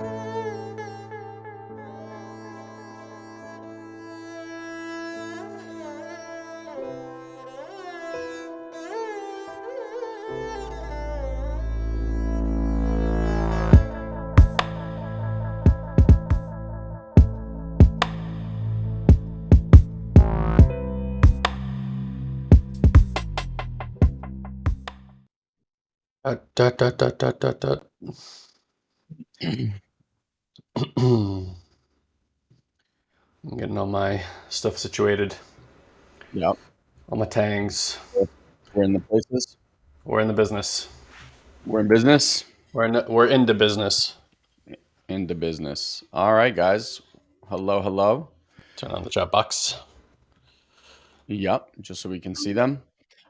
Uh, dot, dot, dot, dot, dot, dot. I'm getting all my stuff situated. Yep. All my tangs. We're in the places. We're in the business. We're in business. We're in. We're into business. Into business. All right, guys. Hello, hello. Turn on the chat box. Yep. Just so we can see them.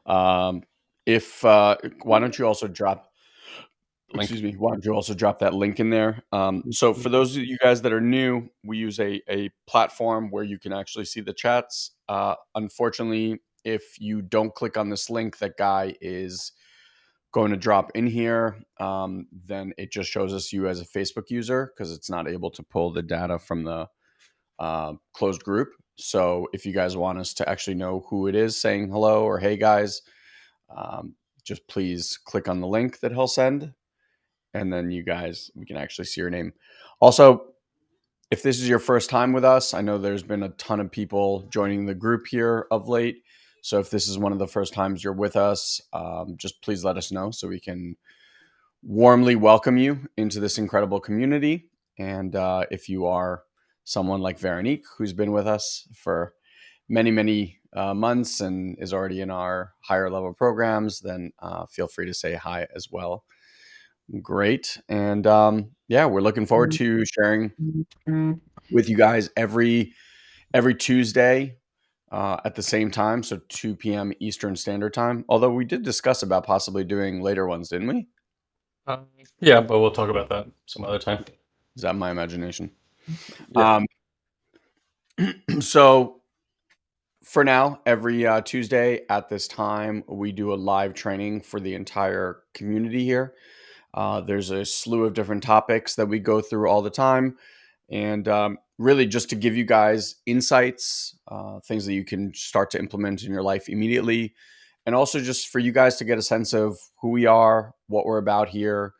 Um, if uh, why don't you also drop Link. excuse me why don't you also drop that link in there? Um, so for those of you guys that are new we use a, a platform where you can actually see the chats. Uh, unfortunately if you don't click on this link that guy is going to drop in here. Um, then it just shows us you as a facebook user because it's not able to pull the data from the uh, closed group. So if you guys want us to actually know who it is saying hello or hey guys um, just please click on the link that he'll send and then you guys we can actually see your name. Also if this is your first time with us i know there's been a ton of people joining the group here of late. So if this is one of the first times you're with us um, just please let us know so we can warmly welcome you into this incredible community. And uh, if you are someone like veronique who's been with us for many many uh, months and is already in our higher level programs, then uh, feel free to say hi as well. Great. And um, yeah, we're looking forward to sharing with you guys every every Tuesday uh, at the same time, so 2 p.m. Eastern Standard Time. Although we did discuss about possibly doing later ones, didn't we? Uh, yeah, but we'll talk about that some other time. Is that my imagination? Yeah. Um, so for now, every uh, Tuesday at this time, we do a live training for the entire community here. Uh, there's a slew of different topics that we go through all the time. And um, really, just to give you guys insights, uh, things that you can start to implement in your life immediately. And also, just for you guys to get a sense of who we are, what we're about here,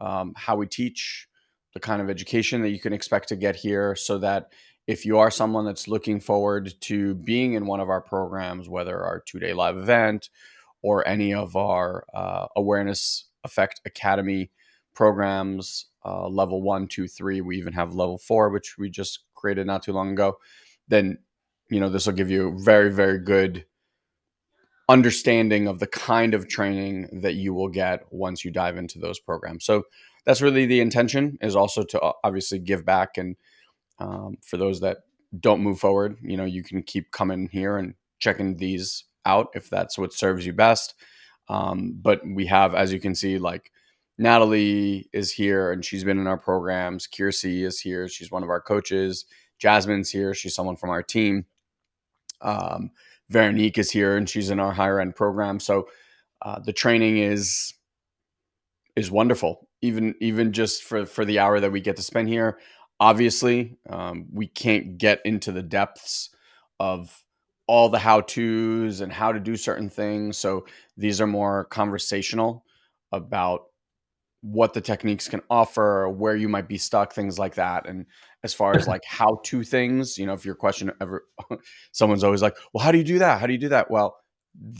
um, how we teach, the kind of education that you can expect to get here, so that if you are someone that's looking forward to being in one of our programs, whether our two day live event or any of our uh, awareness effect academy programs, uh, level one, two, three, we even have level four, which we just created not too long ago, then you know this will give you very, very good understanding of the kind of training that you will get once you dive into those programs. So that's really the intention is also to uh, obviously give back and um, for those that don't move forward, you know, you can keep coming here and checking these out if that's what serves you best. Um, but we have, as you can see, like Natalie is here and she's been in our programs. Kiersey is here. She's one of our coaches. Jasmine's here. She's someone from our team. Um, Veronique is here and she's in our higher end program. So uh, the training is is wonderful. Even even just for for the hour that we get to spend here, obviously um, we can't get into the depths of all the how to's and how to do certain things. So these are more conversational about what the techniques can offer where you might be stuck things like that. And as far as like how to things you know if your question ever someone's always like well how do you do that? How do you do that? Well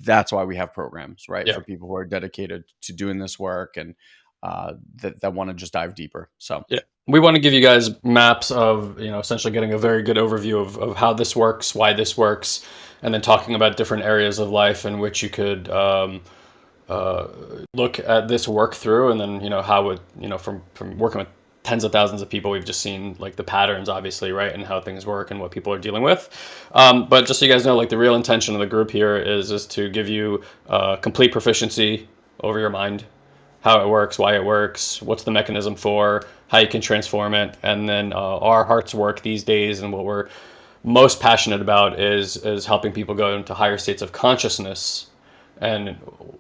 that's why we have programs right Yeah. for people who are dedicated to doing this work and uh, that, that want to just dive deeper so Yeah. We want to give you guys maps of, you know, essentially getting a very good overview of, of how this works, why this works, and then talking about different areas of life in which you could um, uh, look at this work through, and then, you know, how would, you know, from, from working with tens of thousands of people, we've just seen like the patterns, obviously, right, and how things work and what people are dealing with. Um, but just so you guys know, like the real intention of the group here is is to give you uh, complete proficiency over your mind, how it works, why it works, what's the mechanism for, how you can transform it, and then uh, our heart's work these days and what we're most passionate about is is helping people go into higher states of consciousness and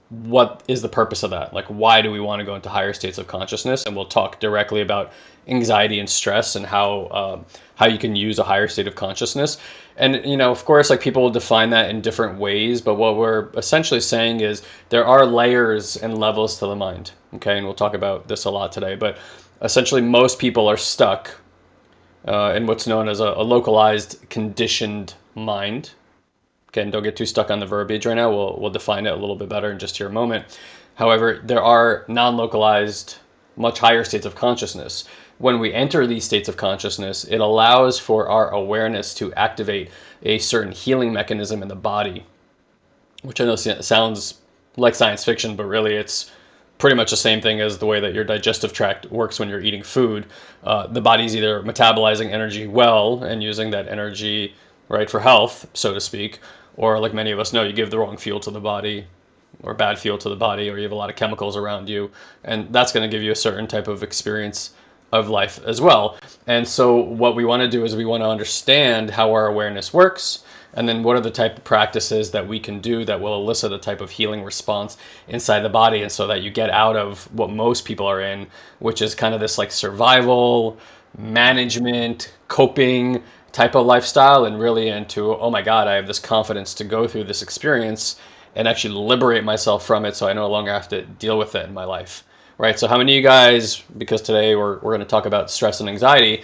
what is the purpose of that? Like, why do we want to go into higher states of consciousness? And we'll talk directly about anxiety and stress and how um, how you can use a higher state of consciousness. And you know, of course, like people will define that in different ways. But what we're essentially saying is there are layers and levels to the mind. Okay, and we'll talk about this a lot today. But essentially, most people are stuck uh, in what's known as a, a localized conditioned mind Again, don't get too stuck on the verbiage right now. We'll, we'll define it a little bit better in just here a moment. However, there are non-localized, much higher states of consciousness. When we enter these states of consciousness, it allows for our awareness to activate a certain healing mechanism in the body, which I know sounds like science fiction, but really it's pretty much the same thing as the way that your digestive tract works when you're eating food. Uh, the body's either metabolizing energy well and using that energy right for health, so to speak, or like many of us know, you give the wrong fuel to the body or bad fuel to the body, or you have a lot of chemicals around you, and that's going to give you a certain type of experience of life as well. And so, what we want to do is we want to understand how our awareness works, and then what are the type of practices that we can do that will elicit a type of healing response inside the body, and so that you get out of what most people are in, which is kind of this like survival, management, coping type of lifestyle and really into, oh my God, I have this confidence to go through this experience and actually liberate myself from it so I no longer have to deal with it in my life. Right. So how many of you guys, because today we're, we're going to talk about stress and anxiety,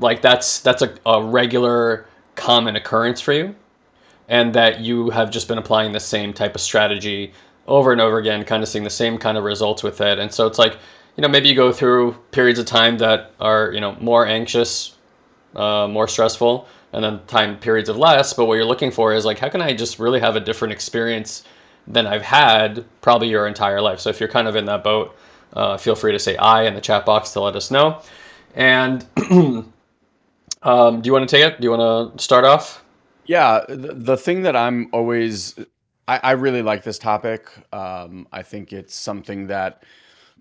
like that's that's a, a regular common occurrence for you and that you have just been applying the same type of strategy over and over again, kind of seeing the same kind of results with it. And so it's like, you know, maybe you go through periods of time that are, you know, more anxious, uh, more stressful, and then time periods of less. But what you're looking for is like, how can I just really have a different experience than I've had probably your entire life? So if you're kind of in that boat, uh, feel free to say I in the chat box to let us know. And um, do you want to take it? Do you want to start off? Yeah, the, the thing that I'm always, I, I really like this topic. Um, I think it's something that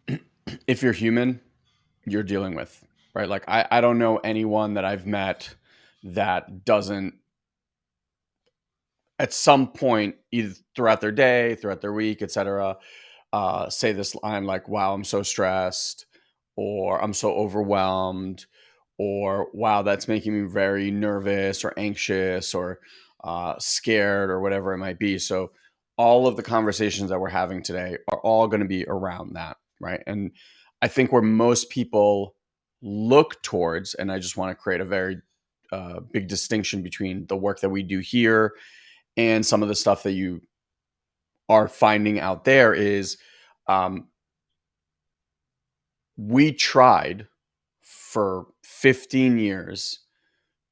if you're human, you're dealing with right? Like I, I don't know anyone that I've met that doesn't at some point either throughout their day, throughout their week, etc., uh, say this line like, "Wow, I'm so stressed," or "I'm so overwhelmed," or "Wow, that's making me very nervous or anxious or uh, scared or whatever it might be." So all of the conversations that we're having today are all going to be around that, right? And I think where most people look towards, and I just want to create a very uh, big distinction between the work that we do here and some of the stuff that you are finding out there is um, we tried for 15 years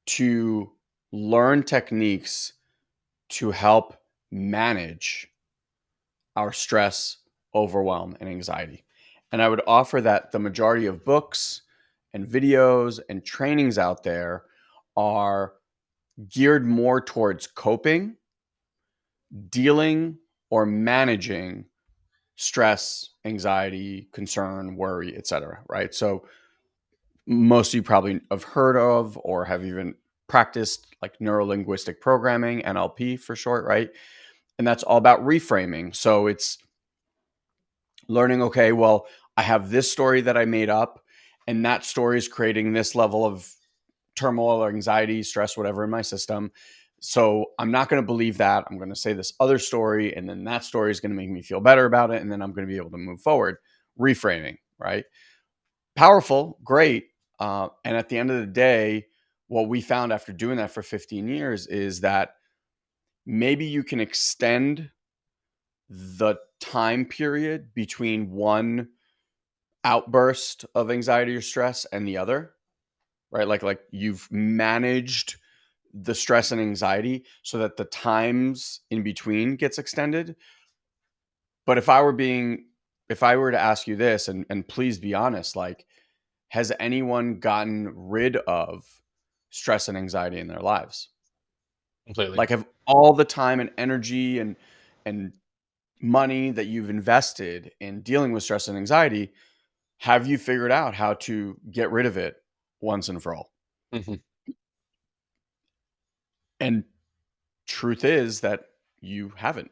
to learn techniques to help manage our stress, overwhelm, and anxiety. And I would offer that the majority of books, and videos and trainings out there are geared more towards coping, dealing, or managing stress, anxiety, concern, worry, etc. Right. So most of you probably have heard of or have even practiced like neuro linguistic programming, NLP for short, right? And that's all about reframing. So it's learning, okay, well, I have this story that I made up and that story is creating this level of turmoil or anxiety, stress, whatever in my system. So I'm not going to believe that. I'm going to say this other story, and then that story is going to make me feel better about it, and then I'm going to be able to move forward. Reframing, right? Powerful, great. Uh, and at the end of the day, what we found after doing that for 15 years is that maybe you can extend the time period between one outburst of anxiety or stress and the other right like like you've managed the stress and anxiety so that the times in between gets extended but if i were being if i were to ask you this and and please be honest like has anyone gotten rid of stress and anxiety in their lives completely like have all the time and energy and and money that you've invested in dealing with stress and anxiety have you figured out how to get rid of it once and for all? Mm-hmm. And truth is that you haven't.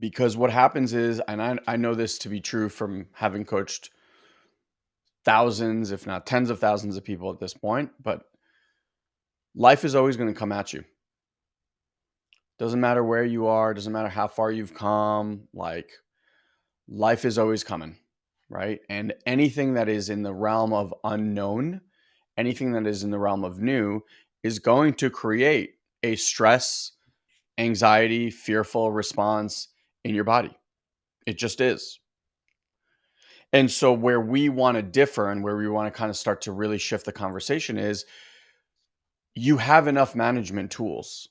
because what happens is, and I, I know this to be true from having coached thousands, if not tens of thousands of people at this point, but life is always going to come at you. Doesn't matter where you are, doesn't matter how far you've come, like life is always coming, right? And anything that is in the realm of unknown, anything that is in the realm of new is going to create a stress, anxiety, fearful response in your body. It just is. And so, where we want to differ and where we want to kind of start to really shift the conversation is you have enough management tools,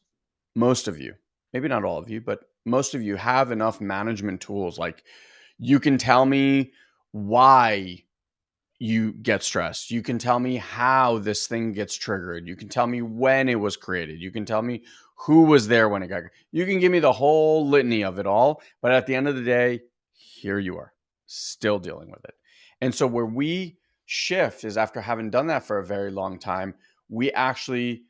most of you, maybe not all of you, but most of you have enough management tools. Like you can tell me why you get stressed. You can tell me how this thing gets triggered. You can tell me when it was created. You can tell me who was there when it got. You can give me the whole litany of it all, but at the end of the day, here you are, still dealing with it. And so where we shift is after having done that for a very long time, we actually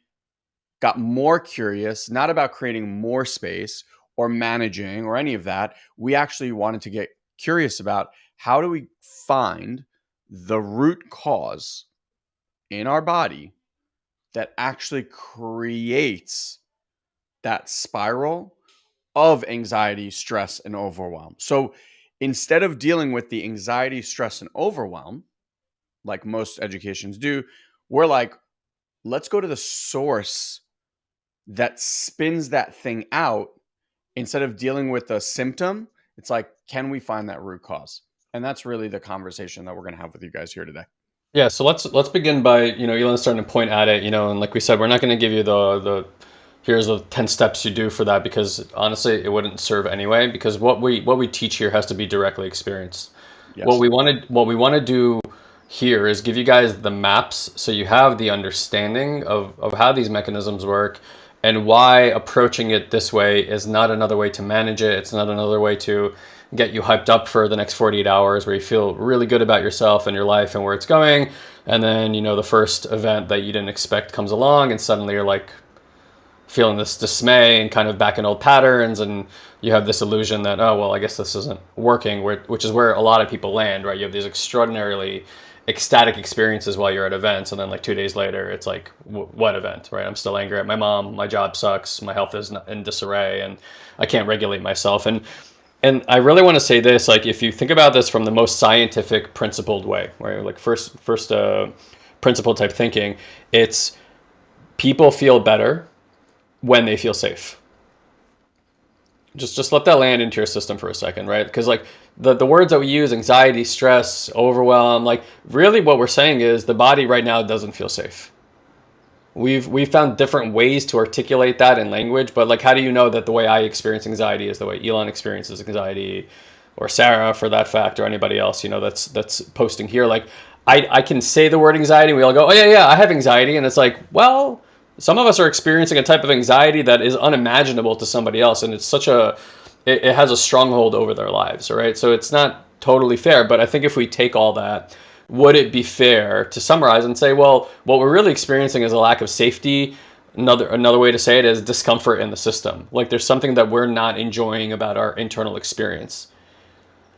got more curious, not about creating more space or managing or any of that. We actually wanted to get curious about how do we find the root cause in our body that actually creates that spiral of anxiety, stress, and overwhelm. So instead of dealing with the anxiety, stress, and overwhelm, like most educations do, we're like, let's go to the source that spins that thing out instead of dealing with the symptom. It's like, can we find that root cause? And that's really the conversation that we're going to have with you guys here today. Yeah, so let's let's begin by you know Elon's starting to point at it, you know, and like we said, we're not going to give you the the here's the 10 steps you do for that because honestly it wouldn't serve anyway because what we what we teach here has to be directly experienced yes. what we want to what we want to do here is give you guys the maps so you have the understanding of, of how these mechanisms work and why approaching it this way is not another way to manage it it's not another way to get you hyped up for the next 48 hours where you feel really good about yourself and your life and where it's going. And then you know the first event that you didn't expect comes along and suddenly you're like feeling this dismay and kind of back in old patterns and you have this illusion that oh well i guess this isn't working which is where a lot of people land right? You have these extraordinarily ecstatic experiences while you're at events and then like two days later it's like what event right? I'm still angry at my mom my job sucks my health is in disarray and i can't regulate myself. And and i really want to say this like if you think about this from the most scientific principled way right like first first uh, principle type thinking it's people feel better when they feel safe. Just just let that land into your system for a second, right? Because like the, the words that we use, anxiety, stress, overwhelm, like really what we're saying is the body right now doesn't feel safe. We've we've found different ways to articulate that in language, but like how do you know that the way I experience anxiety is the way Elon experiences anxiety or Sarah for that fact or anybody else, you know, that's that's posting here. Like I, I can say the word anxiety we all go, Oh yeah, yeah, I have anxiety. And it's like, well, some of us are experiencing a type of anxiety that is unimaginable to somebody else and it's such a it, it has a stronghold over their lives right so it's not totally fair but i think if we take all that would it be fair to summarize and say well what we're really experiencing is a lack of safety? Another another way to say it is discomfort in the system. Like there's something that we're not enjoying about our internal experience.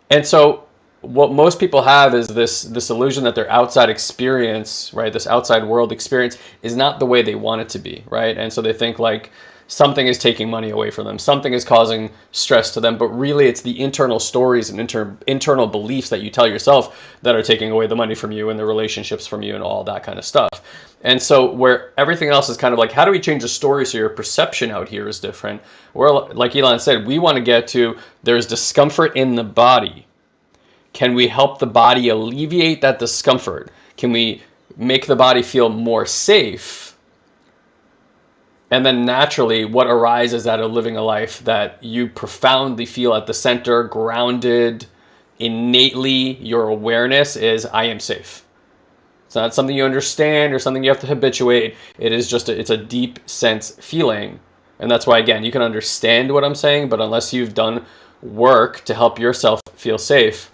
And so what most people have is this this illusion that their outside experience, right, this outside world experience is not the way they want it to be, right? And so they think like something is taking money away from them, something is causing stress to them, but really it's the internal stories and inter- internal beliefs that you tell yourself that are taking away the money from you and the relationships from you and all that kind of stuff. And so where everything else is kind of like, how do we change the story so your perception out here is different? Where, like Elon said, we want to get to there's discomfort in the body can we help the body alleviate that discomfort? Can we make the body feel more safe? And then naturally, what arises out of living a life that you profoundly feel at the center, grounded, innately, your awareness is I am safe. It's not something you understand or something you have to habituate. It is just a, it's a deep sense feeling. And that's why again, you can understand what I'm saying, but unless you've done work to help yourself feel safe,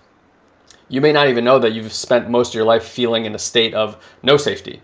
you may not even know that you've spent most of your life feeling in a state of no safety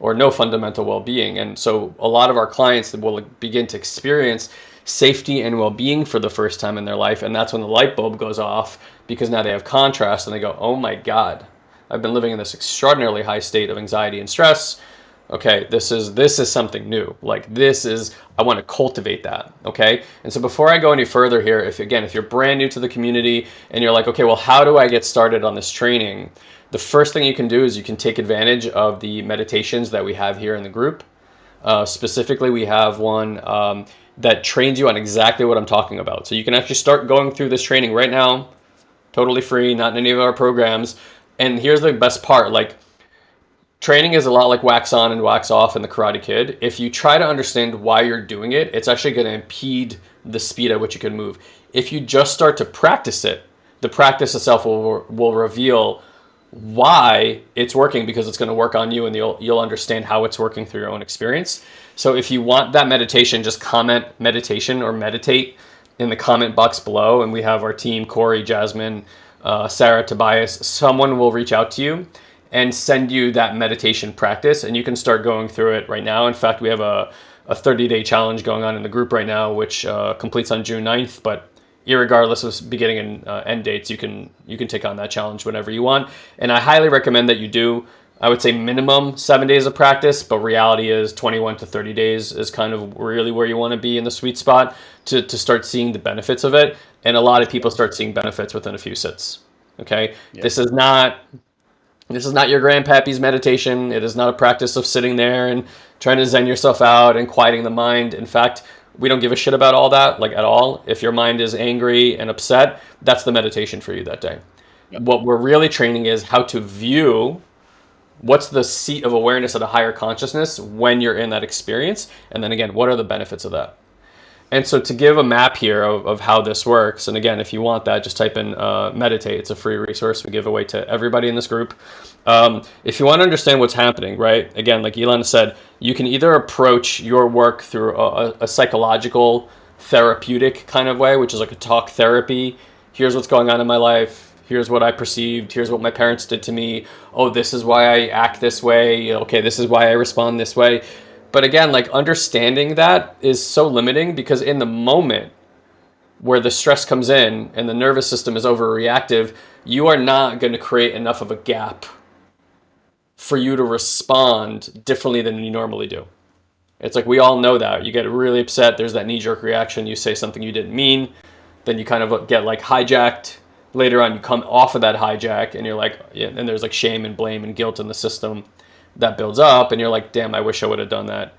or no fundamental well-being. And so a lot of our clients will begin to experience safety and well-being for the first time in their life. And that's when the light bulb goes off because now they have contrast and they go oh my god i've been living in this extraordinarily high state of anxiety and stress. Okay this is this is something new. Like this is i want to cultivate that. Okay? And so before i go any further here if again if you're brand new to the community and you're like okay well how do i get started on this training the first thing you can do is you can take advantage of the meditations that we have here in the group uh, specifically we have one um, that trains you on exactly what i'm talking about so you can actually start going through this training right now totally free not in any of our programs and here's the best part like Training is a lot like wax on and wax off in the Karate Kid. If you try to understand why you're doing it, it's actually going to impede the speed at which you can move. If you just start to practice it, the practice itself will, will reveal why it's working because it's going to work on you and you'll, you'll understand how it's working through your own experience. So if you want that meditation, just comment meditation or meditate in the comment box below. And we have our team, Corey, Jasmine, uh, Sarah, Tobias, someone will reach out to you and send you that meditation practice and you can start going through it right now. In fact, we have a, a 30 day challenge going on in the group right now, which uh, completes on June 9th, but regardless of beginning and uh, end dates, you can you can take on that challenge whenever you want. And I highly recommend that you do. I would say minimum seven days of practice, but reality is 21 to 30 days is kind of really where you want to be in the sweet spot to, to start seeing the benefits of it. And a lot of people start seeing benefits within a few sits. Okay. This is not this is not your grandpappy's meditation. It is not a practice of sitting there and trying to zen yourself out and quieting the mind. In fact, we don't give a shit about all that, like at all. If your mind is angry and upset, that's the meditation for you that day. Yep. What we're really training is how to view what's the seat of awareness at a higher consciousness when you're in that experience. And then again, what are the benefits of that? And so to give a map here of, of how this works, and again, if you want that, just type in uh, meditate. It's a free resource we give away to everybody in this group. Um, if you want to understand what's happening, right? Again, like Elon said, you can either approach your work through a, a psychological, therapeutic kind of way, which is like a talk therapy. Here's what's going on in my life. Here's what I perceived. Here's what my parents did to me. Oh, this is why I act this way. Okay, this is why I respond this way but again, like understanding that is so limiting because in the moment where the stress comes in and the nervous system is overreactive, you are not going to create enough of a gap for you to respond differently than you normally do. It's like we all know that. You get really upset, there's that knee jerk reaction, you say something you didn't mean, then you kind of get like hijacked. Later on, you come off of that hijack and you're like, and there's like shame and blame and guilt in the system that builds up and you're like, damn, I wish I would have done that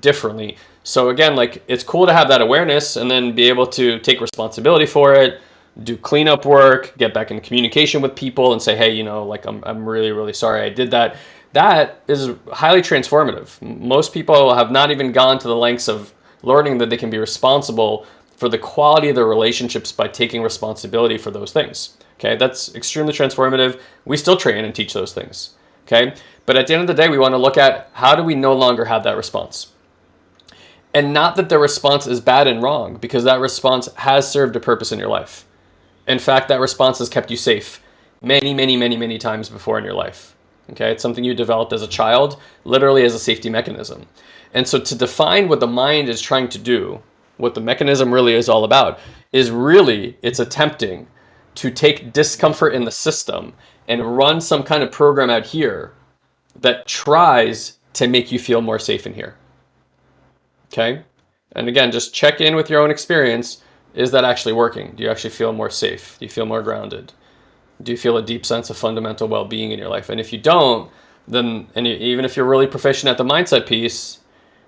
differently. So again, like it's cool to have that awareness and then be able to take responsibility for it, do cleanup work, get back in communication with people and say, hey, you know, like I'm, I'm really, really sorry I did that. That is highly transformative. Most people have not even gone to the lengths of learning that they can be responsible for the quality of their relationships by taking responsibility for those things. Okay, that's extremely transformative. We still train and teach those things. Okay, but at the end of the day, we want to look at how do we no longer have that response? And not that the response is bad and wrong, because that response has served a purpose in your life. In fact, that response has kept you safe many, many, many, many times before in your life. Okay, it's something you developed as a child, literally as a safety mechanism. And so to define what the mind is trying to do, what the mechanism really is all about, is really it's attempting to take discomfort in the system and run some kind of program out here that tries to make you feel more safe in here. Okay? And again, just check in with your own experience. Is that actually working? Do you actually feel more safe? Do you feel more grounded? Do you feel a deep sense of fundamental well-being in your life? And if you don't, then and even if you're really proficient at the mindset piece,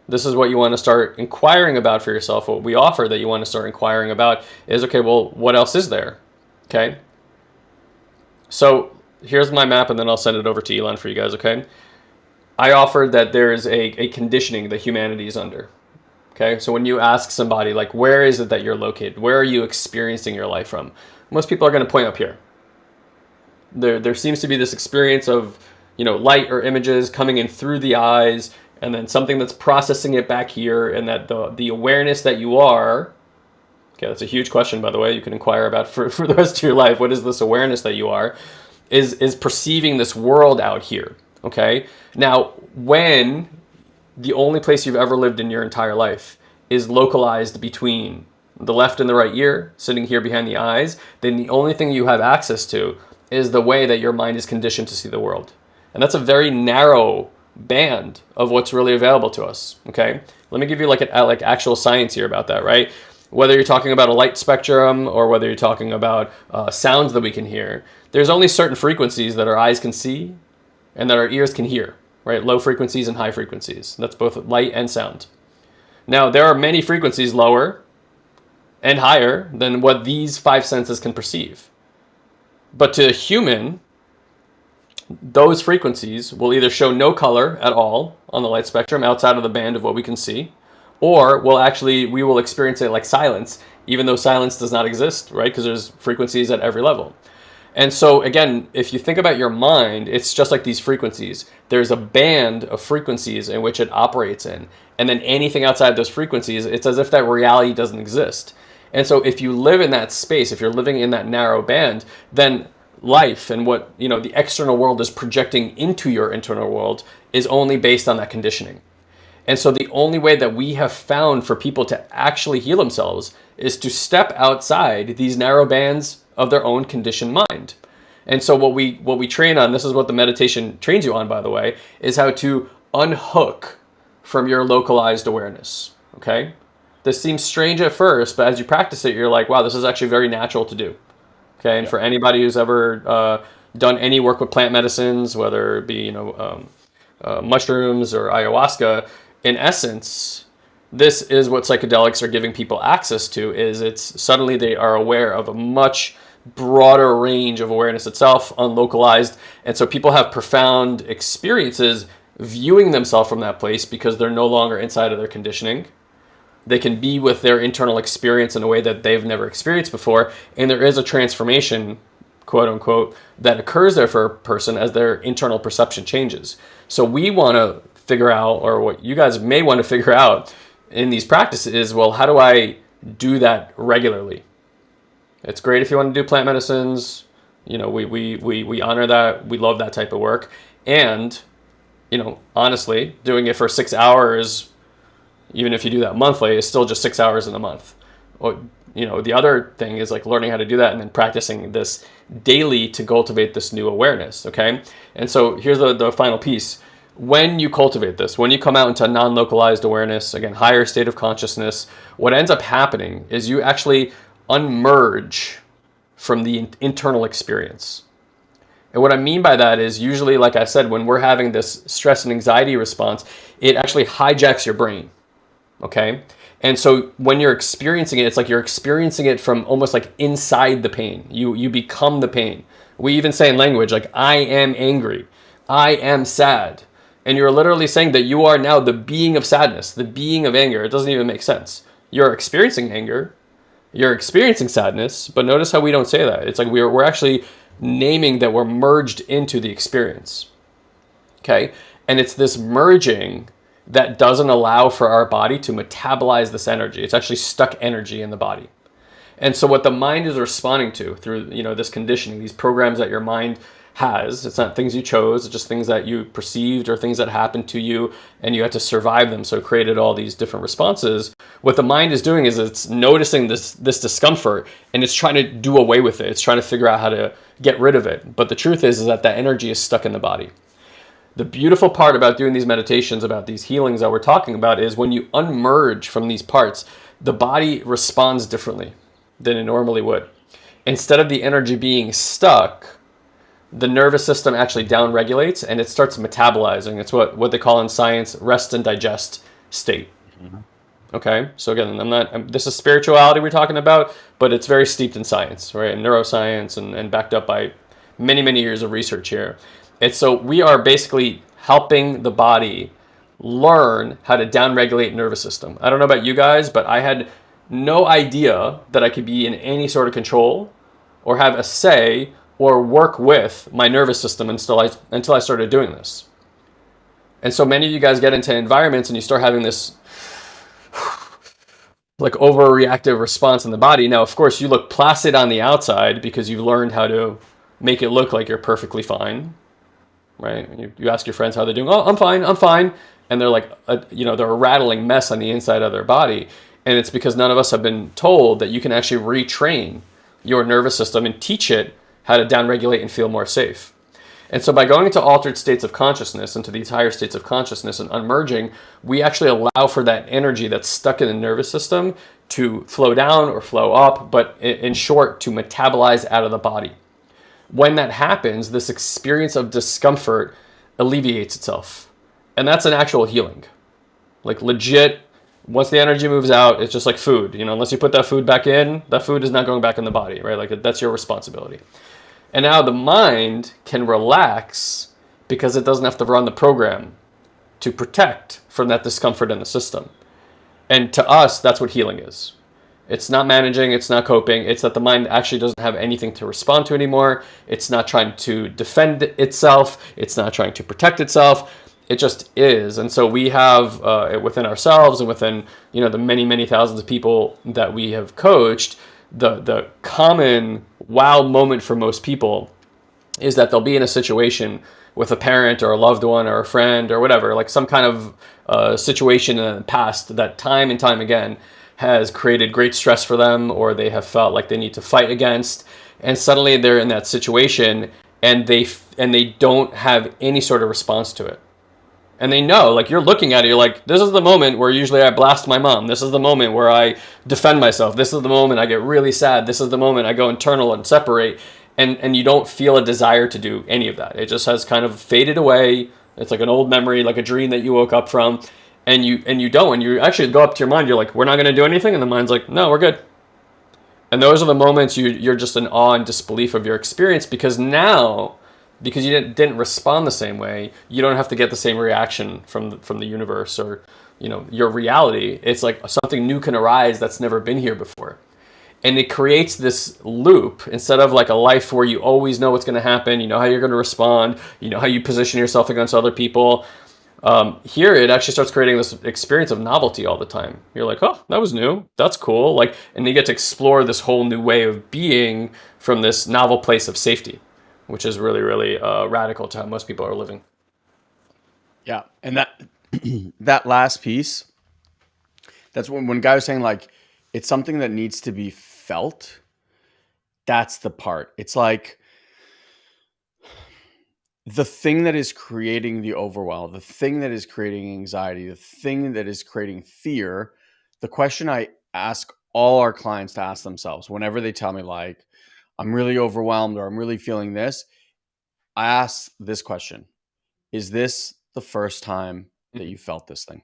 this is what you want to start inquiring about for yourself. What we offer that you want to start inquiring about is, okay, well, what else is there? Okay. So here's my map and then I'll send it over to Elon for you guys, okay? I offered that there's a, a conditioning that humanity is under. Okay, so when you ask somebody, like, where is it that you're located? Where are you experiencing your life from? Most people are going to point up here. There, there seems to be this experience of, you know, light or images coming in through the eyes and then something that's processing it back here and that the, the awareness that you are, okay, that's a huge question, by the way, you can inquire about for, for the rest of your life. What is this awareness that you are? Is is perceiving this world out here. Okay. Now, when the only place you've ever lived in your entire life is localized between the left and the right ear, sitting here behind the eyes, then the only thing you have access to is the way that your mind is conditioned to see the world. And that's a very narrow band of what's really available to us, okay? Let me give you like a, like actual science here about that, right? Whether you're talking about a light spectrum or whether you're talking about uh, sounds that we can hear, there's only certain frequencies that our eyes can see and that our ears can hear, right? Low frequencies and high frequencies. That's both light and sound. Now, there are many frequencies lower and higher than what these five senses can perceive. But to a human, those frequencies will either show no color at all on the light spectrum outside of the band of what we can see, or will actually, we will experience it like silence, even though silence does not exist, right? Because there's frequencies at every level. And so again, if you think about your mind, it's just like these frequencies. There's a band of frequencies in which it operates in. And then anything outside those frequencies, it's as if that reality doesn't exist. And so if you live in that space, if you're living in that narrow band, then life and what, you know, the external world is projecting into your internal world is only based on that conditioning. And so the only way that we have found for people to actually heal themselves is to step outside these narrow bands of their own conditioned mind. And so what we what we train on, this is what the meditation trains you on by the way, is how to unhook from your localized awareness, okay? This seems strange at first, but as you practice it, you're like, wow, this is actually very natural to do. Okay, and yeah. for anybody who's ever uh, done any work with plant medicines, whether it be you know um, uh, mushrooms or ayahuasca, in essence, this is what psychedelics are giving people access to. Is it's suddenly they are aware of a much broader range of awareness itself, unlocalized, and so people have profound experiences viewing themselves from that place because they're no longer inside of their conditioning they can be with their internal experience in a way that they've never experienced before. And there is a transformation, quote unquote, that occurs there for a person as their internal perception changes. So we want to figure out, or what you guys may want to figure out in these practices is, well, how do I do that regularly? It's great if you want to do plant medicines. You know, we, we, we, we honor that. We love that type of work. And, you know, honestly, doing it for six hours even if you do that monthly, is still just six hours in a month. Or, you know, the other thing is like learning how to do that and then practicing this daily to cultivate this new awareness. Okay. And so here's the, the final piece. When you cultivate this, when you come out into non-localized awareness, again, higher state of consciousness, what ends up happening is you actually unmerge from the internal experience. And what I mean by that is usually, like I said, when we're having this stress and anxiety response, it actually hijacks your brain okay? And so when you're experiencing it, it's like you're experiencing it from almost like inside the pain. You, you become the pain. We even say in language, like, I am angry, I am sad. And you're literally saying that you are now the being of sadness, the being of anger. It doesn't even make sense. You're experiencing anger, you're experiencing sadness, but notice how we don't say that. It's like we're, we're actually naming that we're merged into the experience. Okay? And it's this merging that doesn't allow for our body to metabolize this energy. It's actually stuck energy in the body. And so what the mind is responding to through you know this conditioning, these programs that your mind has, it's not things you chose, it's just things that you perceived or things that happened to you and you had to survive them. So it created all these different responses. What the mind is doing is it's noticing this, this discomfort and it's trying to do away with it. It's trying to figure out how to get rid of it. But the truth is, is that that energy is stuck in the body. The beautiful part about doing these meditations, about these healings that we're talking about is when you unmerge from these parts, the body responds differently than it normally would. Instead of the energy being stuck, the nervous system actually downregulates and it starts metabolizing. It's what, what they call in science rest and digest state. Mm-hmm. Okay, so again, I'm not. I'm, this is spirituality we're talking about, but it's very steeped in science, right? And neuroscience, and, and backed up by many, many years of research here. And so we are basically helping the body learn how to downregulate nervous system. I don't know about you guys, but I had no idea that I could be in any sort of control or have a say or work with my nervous system until I, until I started doing this. And so many of you guys get into environments and you start having this like overreactive response in the body. Now, of course, you look placid on the outside because you've learned how to make it look like you're perfectly fine right? You, you ask your friends how they're doing. Oh, I'm fine. I'm fine. and they're like a, you know they're a rattling mess on the inside of their body and it's because none of us have been told that you can actually retrain your nervous system and teach it how to downregulate and feel more safe and so by going into altered states of consciousness into these higher states of consciousness and unmerging we actually allow for that energy that's stuck in the nervous system to flow down or flow up but in short to metabolize out of the body when that happens this experience of discomfort alleviates itself and that's an actual healing. Like legit, once the energy moves out, it's just like food. You know, unless you put that food back in, that food is not going back in the body, right? Like that's your responsibility. And now the mind can relax because it doesn't have to run the program to protect from that discomfort in the system. And to us, that's what healing is. It's not managing, it's not coping, it's that the mind actually doesn't have anything to respond to anymore. It's not trying to defend itself, it's not trying to protect itself it just is. And so we have uh, within ourselves and within you know the many many thousands of people that we have coached, the the common wow moment for most people is that they'll be in a situation with a parent or a loved one or a friend or whatever, like some kind of uh, situation in the past that time and time again has created great stress for them or they have felt like they need to fight against and suddenly they're in that situation and they and they don't have any sort of response to it and they know like you're looking at it you're like this is the moment where usually i blast my mom. This is the moment where i defend myself. This is the moment i get really sad. This is the moment i go internal and separate. And and you don't feel a desire to do any of that. It just has kind of faded away. It's like an old memory like a dream that you woke up from. And you and you don't. And you actually go up to your mind you're like we're not going to do anything? And the mind's like no we're good. And those are the moments you you're just in awe and disbelief of your experience because now because you didn't, respond the same way, you don't have to get the same reaction from the, from the universe or you know your reality. It's like something new can arise that's never been here before. And it creates this loop instead of like a life where you always know what's going to happen, you know how you're going to respond, you know how you position yourself against other people. Um, here, it actually starts creating this experience of novelty all the time. You're like, oh, that was new. That's cool. Like, and you get to explore this whole new way of being from this novel place of safety which is really, really uh, radical to how most people are living. Yeah, and that that last piece, that's when when guy was saying like it's something that needs to be felt. That's the part. It's like the thing that is creating the overwhelm, the thing that is creating anxiety, the thing that is creating fear. The question I ask all our clients to ask themselves whenever they tell me like I'm really overwhelmed or I'm really feeling this, I ask this question Is this the first time that Mm-hmm. you felt this thing?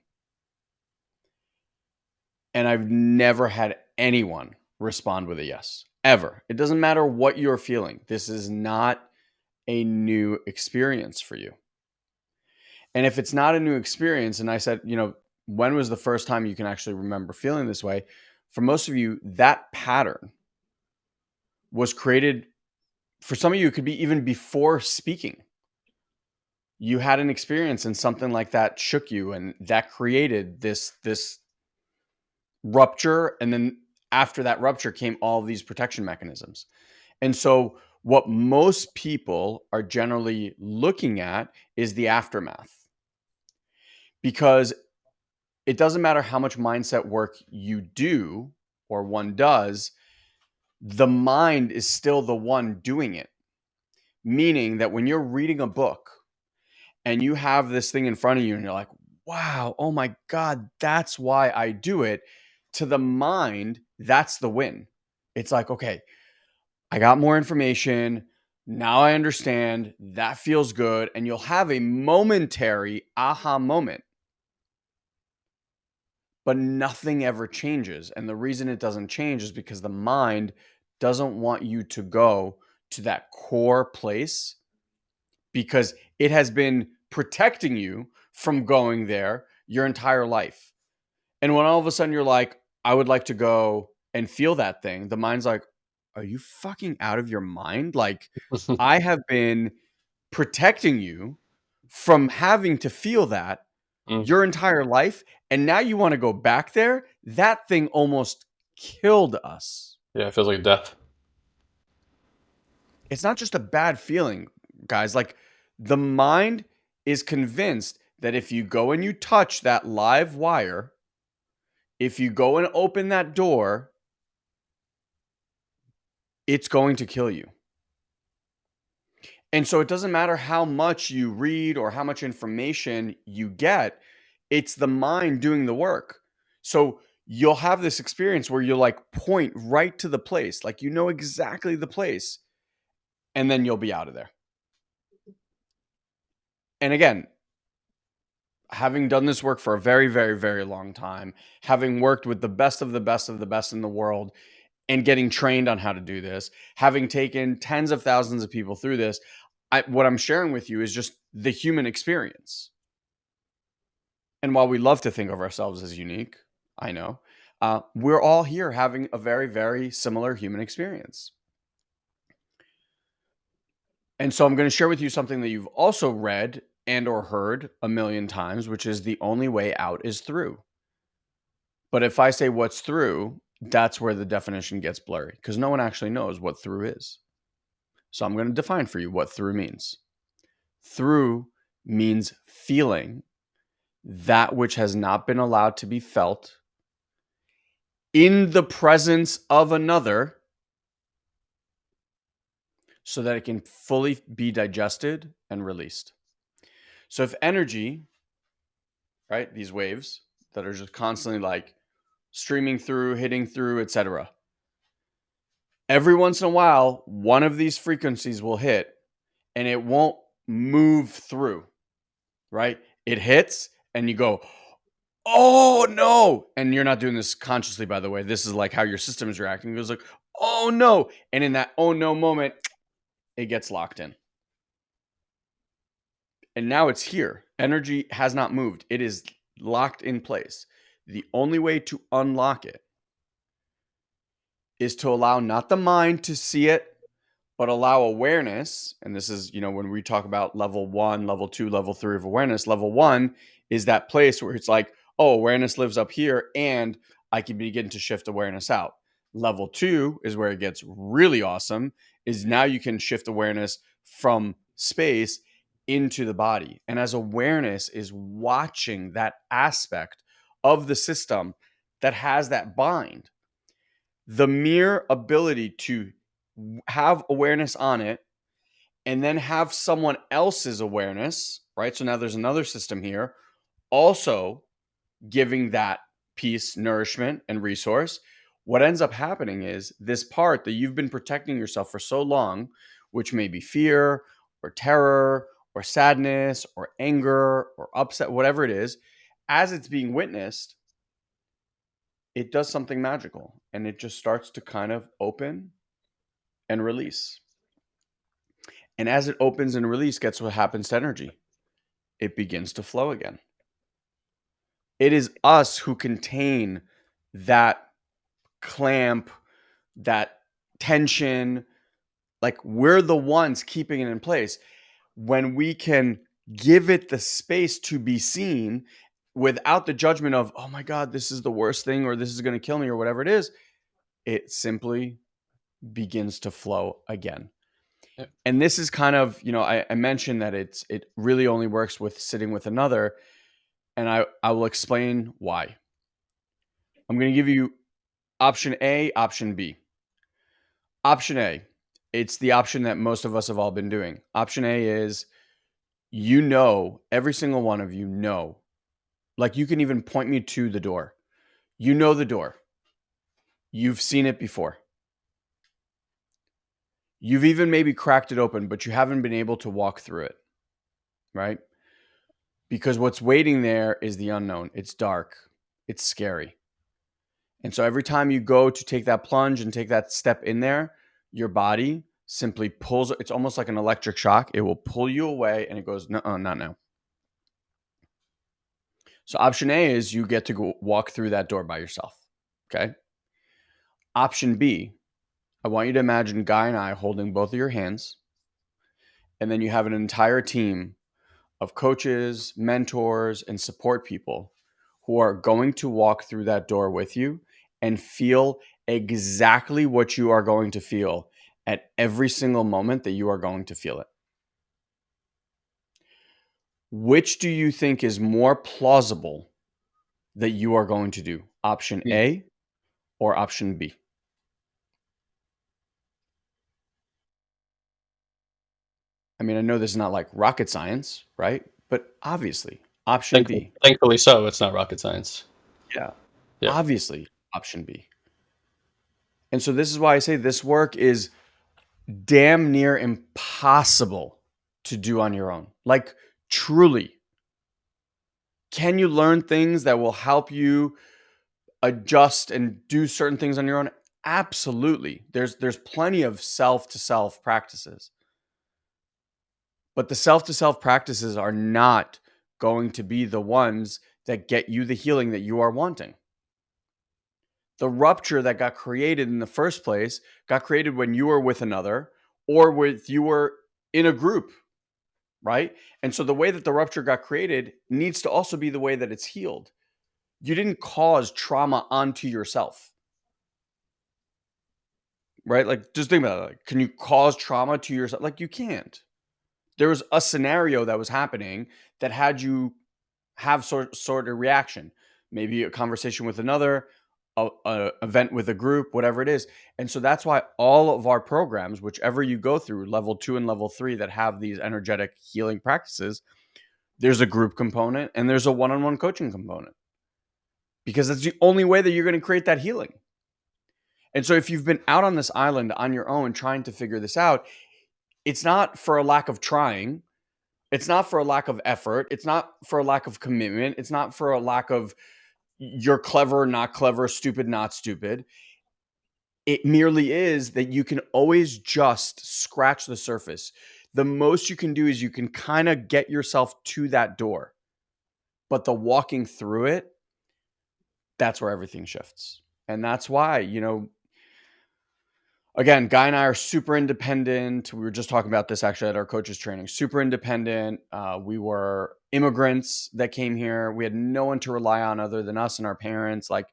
And I've never had anyone respond with a yes, ever. It doesn't matter what you're feeling. This is not a new experience for you. And if it's not a new experience, and I said, you know, when was the first time you can actually remember feeling this way? For most of you, that pattern was created for some of you, it could be even before speaking. You had an experience and something like that shook you, and that created this this rupture. And then after that rupture came all these protection mechanisms. And so, what most people are generally looking at is the aftermath because it doesn't matter how much mindset work you do or one does, the mind is still the one doing it. Meaning that when you're reading a book and you have this thing in front of you and you're like, wow, oh my God, that's why I do it. To the mind, that's the win. It's like, okay, I got more information. Now I understand. That feels good. And you'll have a momentary aha moment. But nothing ever changes. And the reason it doesn't change is because the mind doesn't want you to go to that core place because it has been protecting you from going there your entire life. And when all of a sudden you're like, I would like to go and feel that thing, the mind's like, Are you fucking out of your mind? Like, I have been protecting you from having to feel that Mm. your entire life. And now you want to go back there? That thing almost killed us. Yeah, it feels like death. It's not just a bad feeling, guys. Like, the mind is convinced that if you go and you touch that live wire, if you go and open that door, it's going to kill you. And so it doesn't matter how much you read or how much information you get, it's the mind doing the work. So you'll have this experience where you'll like point right to the place, like you know exactly the place, and then you'll be out of there. And again, having done this work for a very, very, very long time, having worked with the best of the best of the best in the world, and getting trained on how to do this, having taken tens of thousands of people through this, I, what I'm sharing with you is just the human experience. And while we love to think of ourselves as unique, I know, uh, we're all here having a very, very similar human experience. And so I'm going to share with you something that you've also read and or heard a million times, which is the only way out is through. But if I say what's through, that's where the definition gets blurry because no one actually knows what through is. So I'm going to define for you what through means. Through means feeling that which has not been allowed to be felt in the presence of another so that it can fully be digested and released. So if energy, right, these waves that are just constantly like streaming through, hitting through, etc. Every once in a while, one of these frequencies will hit and it won't move through, right? It hits and you go, oh no. And you're not doing this consciously, by the way. This is like how your system is reacting. It goes like, oh no. And in that oh no moment, it gets locked in. And now it's here. Energy has not moved. It is locked in place. The only way to unlock it is to allow not the mind to see it, but allow awareness. And this is, you know, when we talk about level one, level two, level three of awareness, level one is that place where it's like, oh, awareness lives up here and I can begin to shift awareness out. Level two is where it gets really awesome, is now you can shift awareness from space into the body. And as awareness is watching that aspect of the system that has that bind. The mere ability to have awareness on it and then have someone else's awareness, right? So now there's another system here, also giving that piece nourishment and resource. What ends up happening is this part that you've been protecting yourself for so long, which may be fear or terror or sadness or anger or upset, whatever it is, as it's being witnessed, it does something magical and it just starts to kind of open and release. And as it opens and release, guess what happens to energy? It begins to flow again. It is us who contain that clamp, that tension. Like we're the ones keeping it in place. When we can give it the space to be seen without the judgment of, oh my God, this is the worst thing or this is going to kill me or whatever it is, it simply begins to flow again. And this is kind of, you know, I, I mentioned that it's it really only works with sitting with another. And I, I will explain why. I'm going to give you option A, option B. Option A, it's the option that most of us have all been doing. Option A is you know, every single one of you know like you can even point me to the door. You know the door. You've seen it before. You've even maybe cracked it open, but you haven't been able to walk through it. Right? Because what's waiting there is the unknown. It's dark. It's scary. And so every time you go to take that plunge and take that step in there, your body simply pulls it's almost like an electric shock. It will pull you away and it goes, no, not now. So option A is you get to go walk through that door by yourself. Okay. Option B, I want you to imagine Guy and I holding both of your hands. And then you have an entire team of coaches, mentors, and support people who are going to walk through that door with you and feel exactly what you are going to feel at every single moment that you are going to feel it. Which do you think is more plausible that you are going to do? Option Hmm. A or option B? I mean, I know this is not like rocket science, right? But obviously, option Thankfully, B. thankfully so. It's not rocket science. Yeah. Yeah. Obviously, option B. And so this is why I say this work is damn near impossible to do on your own. Like truly. Can you learn things that will help you adjust and do certain things on your own? Absolutely. There's there's plenty of self to self practices. But the self to self practices are not going to be the ones that get you the healing that you are wanting. The rupture that got created in the first place got created when you were with another or with you were in a group, right? And so the way that the rupture got created needs to also be the way that it's healed. You didn't cause trauma onto yourself. Right? Like just think about it. Like, can you cause trauma to yourself? Like you can't. There was a scenario that was happening that had you have sort sort of reaction. Maybe a conversation with another, a, a event with a group, whatever it is. And so that's why all of our programs, whichever you go through, level two and level three, that have these energetic healing practices, there's a group component and there's a one-on-one coaching component because that's the only way that you're going to create that healing. And so if you've been out on this island on your own trying to figure this out, it's not for a lack of trying. It's not for a lack of effort. It's not for a lack of commitment. It's not for a lack of you're clever, not clever, stupid, not stupid. It merely is that you can always just scratch the surface. The most you can do is you can kind of get yourself to that door. But the walking through it, that's where everything shifts. And that's why, you know, again, Guy and I are super independent. We were just talking about this actually at our coaches training. Super independent. Uh, we were immigrants that came here. We had no one to rely on other than us and our parents. Like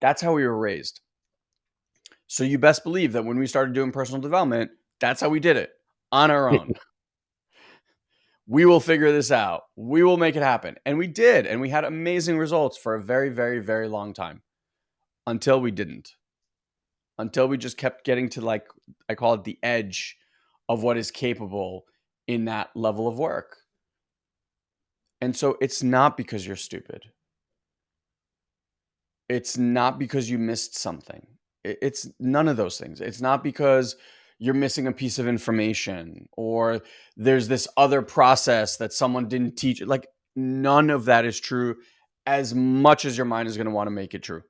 that's how we were raised. So you best believe that when we started doing personal development, that's how we did it on our own. we will figure this out. We will make it happen. And we did. And we had amazing results for a very, very, very long time until we didn't until we just kept getting to like I call it the edge of what is capable in that level of work. And so it's not because you're stupid. It's not because you missed something. It's none of those things. It's not because you're missing a piece of information or there's this other process that someone didn't teach. Like none of that is true as much as your mind is going to want to make it true.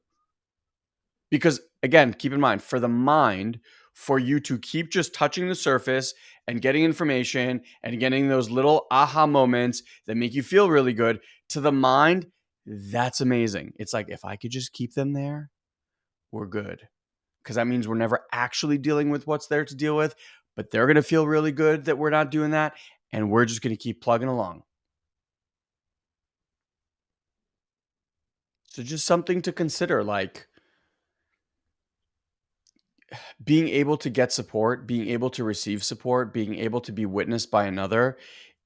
Because again, keep in mind for the mind, for you to keep just touching the surface and getting information and getting those little aha moments that make you feel really good to the mind, that's amazing. It's like if I could just keep them there, we're good. Because that means we're never actually dealing with what's there to deal with, but they're going to feel really good that we're not doing that. And we're just going to keep plugging along. So, just something to consider like, being able to get support, being able to receive support, being able to be witnessed by another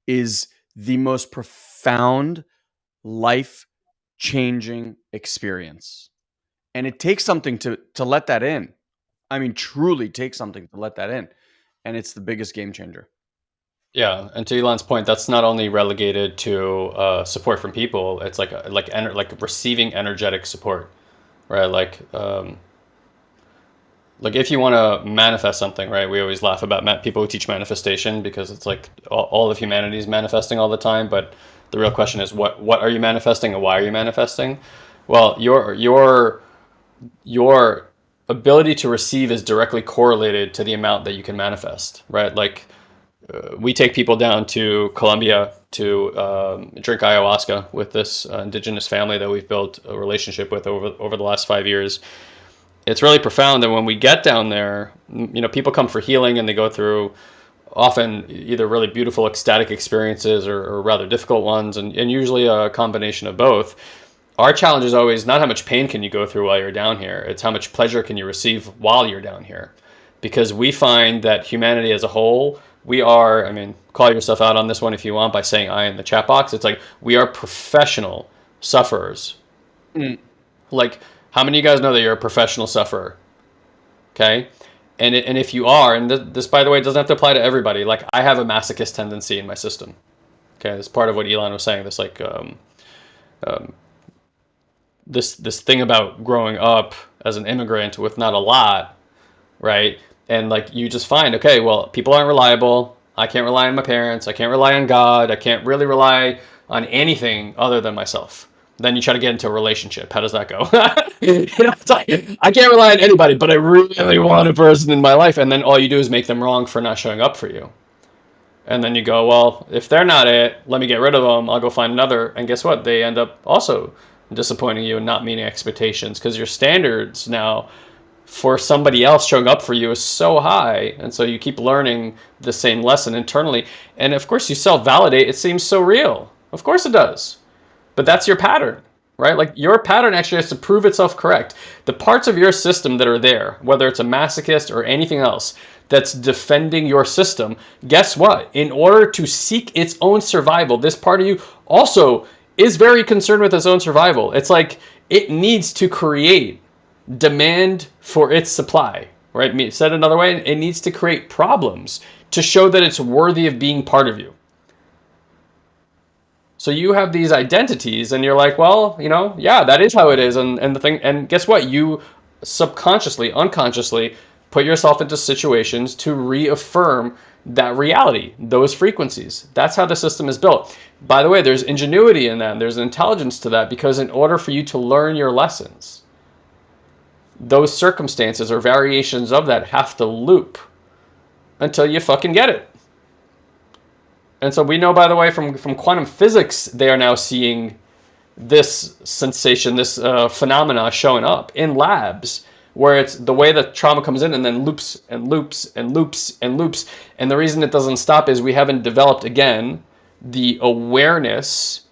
is the most profound life changing experience. And it takes something to to let that in. I mean truly takes something to let that in. And it's the biggest game changer. Yeah, and to Elon's point, that's not only relegated to uh, support from people. It's like like like receiving energetic support, right? Like um, like if you want to manifest something, right? We always laugh about people who teach manifestation because it's like all, of humanity is manifesting all the time. But the real question is, what what are you manifesting and why are you manifesting? Well, your your your ability to receive is directly correlated to the amount that you can manifest, right? Like uh, we take people down to Colombia to um, drink ayahuasca with this uh, indigenous family that we've built a relationship with over over the last five years. It's really profound, and when we get down there, you know, people come for healing, and they go through often either really beautiful ecstatic experiences or, or rather difficult ones, and, and usually a combination of both. Our challenge is always not how much pain can you go through while you're down here; it's how much pleasure can you receive while you're down here, because we find that humanity as a whole we are. I mean, call yourself out on this one if you want by saying I in the chat box. It's like we are professional sufferers. Mm. Like, how many of you guys know that you're a professional sufferer? Okay. And, it, and if you are, and th- this, by the way, doesn't have to apply to everybody. Like, I have a masochist tendency in my system. Okay, It's part of what Elon was saying. This like um, um, this this thing about growing up as an immigrant with not a lot, right? And like you just find, okay, well, people aren't reliable. I can't rely on my parents. I can't rely on God. I can't really rely on anything other than myself. Then you try to get into a relationship. How does that go? you know, like, I can't rely on anybody, but I really want a person in my life. And then all you do is make them wrong for not showing up for you. And then you go, well, if they're not it, let me get rid of them. I'll go find another. And guess what? They end up also disappointing you and not meeting expectations because your standards now for somebody else showing up for you is so high. And so you keep learning the same lesson internally. And of course, you self validate. It seems so real. Of course, it does. But that's your pattern, right? Like your pattern actually has to prove itself correct. The parts of your system that are there, whether it's a masochist or anything else, that's defending your system, guess what? In order to seek its own survival, this part of you also is very concerned with its own survival. It's like it needs to create demand for its supply, right? Me said another way, it needs to create problems to show that it's worthy of being part of you. So you have these identities and you're like, well, you know, yeah, that is how it is. And, and the thing, and guess what? You subconsciously, unconsciously put yourself into situations to reaffirm that reality, those frequencies. That's how the system is built. By the way, there's ingenuity in that. There's intelligence to that because in order for you to learn your lessons, those circumstances or variations of that have to loop until you fucking get it. And so we know, by the way, from, from quantum physics, they are now seeing this sensation, this uh, phenomena showing up in labs where it's the way that trauma comes in and then loops and loops and loops and loops. And the reason it doesn't stop is we haven't developed, again, the awareness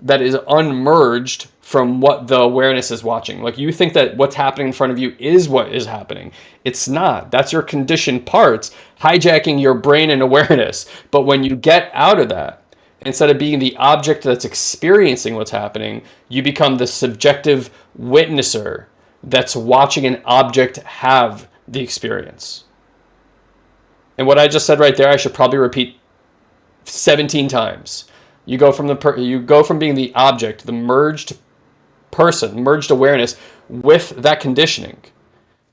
that is unmerged from what the awareness is watching. Like you think that what's happening in front of you is what is happening. It's not. That's your conditioned parts hijacking your brain and awareness. But when you get out of that, instead of being the object that's experiencing what's happening, you become the subjective witnesser that's watching an object have the experience. And what I just said right there, I should probably repeat 17 times. You go from the you go from being the object, the merged person, merged awareness with that conditioning,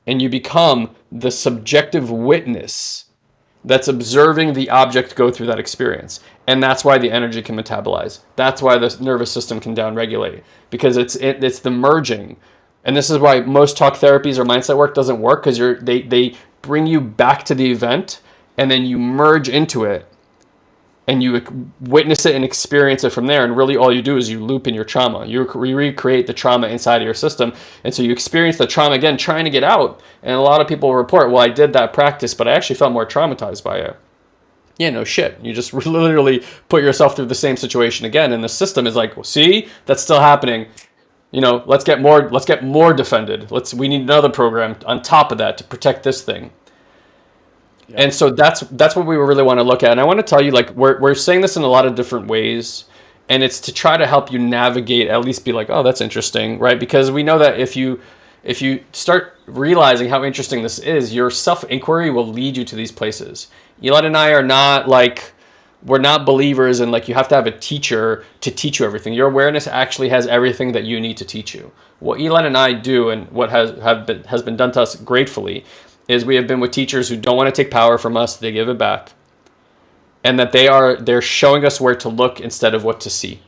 and you become the subjective witness that's observing the object go through that experience. And that's why the energy can metabolize. That's why the nervous system can downregulate because it's it, it's the merging and this is why most talk therapies or mindset work doesn't work because you're they they bring you back to the event and then you merge into it and you witness it and experience it from there and really all you do is you loop in your trauma you recreate the trauma inside of your system and so you experience the trauma again trying to get out and a lot of people report well i did that practice but i actually felt more traumatized by it yeah no shit you just literally put yourself through the same situation again and the system is like well, see that's still happening you know, let's get more let's get more defended. Let's we need another program on top of that to protect this thing. And so that's that's what we really want to look at. And I want to tell you like we're we're saying this in a lot of different ways and it's to try to help you navigate at least be like, "Oh, that's interesting," right? Because we know that if you if you start realizing how interesting this is, your self-inquiry will lead you to these places. Elon and I are not like we're not believers in like you have to have a teacher to teach you everything. Your awareness actually has everything that you need to teach you. What Elon and I do, and what has have been has been done to us gratefully, is we have been with teachers who don't want to take power from us; they give it back, and that they are they're showing us where to look instead of what to see.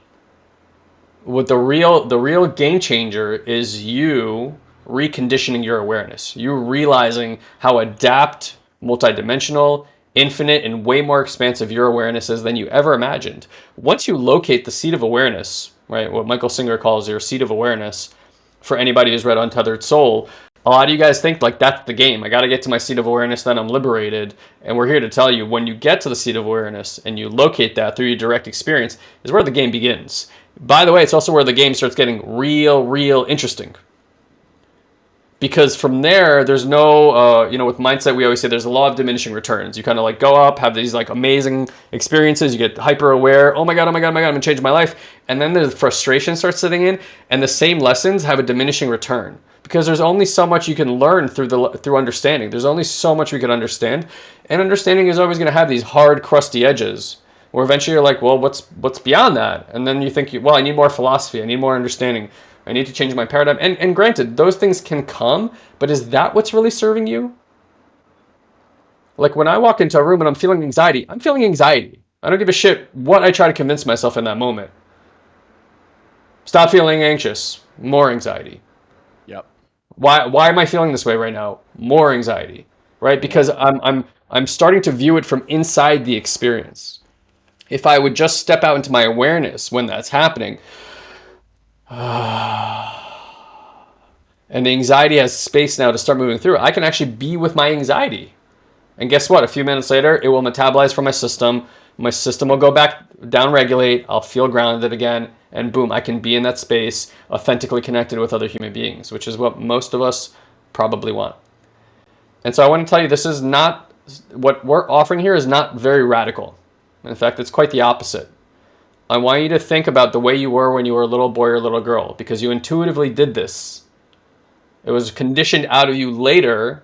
What the real the real game changer is you reconditioning your awareness. You realizing how adapt, multidimensional, infinite and way more expansive your awareness is than you ever imagined. Once you locate the seat of awareness, right, what Michael Singer calls your seat of awareness, for anybody who's read Untethered Soul, a lot of you guys think like that's the game. I got to get to my seat of awareness, then I'm liberated. And we're here to tell you when you get to the seat of awareness and you locate that through your direct experience is where the game begins. By the way, it's also where the game starts getting real, real interesting. Because from there there's no uh, you know with mindset we always say there's a law of diminishing returns. You kind of like go up have these like amazing experiences you get hyper aware oh my god oh my god oh my god i'm gonna change my life. And then the frustration starts sitting in and the same lessons have a diminishing return. Because there's only so much you can learn through the through understanding. There's only so much we can understand. And understanding is always going to have these hard crusty edges where eventually you're like well what's what's beyond that? And then you think well i need more philosophy i need more understanding I need to change my paradigm. And, and granted, those things can come, but is that what's really serving you? Like when I walk into a room and I'm feeling anxiety, I'm feeling anxiety. I don't give a shit what I try to convince myself in that moment. Stop feeling anxious. More anxiety. Yep. Why why am I feeling this way right now? More anxiety. Right? Because I'm I'm I'm starting to view it from inside the experience. If I would just step out into my awareness when that's happening, and the anxiety has space now to start moving through. I can actually be with my anxiety. And guess what? A few minutes later, it will metabolize from my system. My system will go back down regulate. I'll feel grounded again. And boom, I can be in that space, authentically connected with other human beings, which is what most of us probably want. And so I want to tell you this is not what we're offering here is not very radical. In fact, it's quite the opposite. I want you to think about the way you were when you were a little boy or little girl because you intuitively did this. It was conditioned out of you later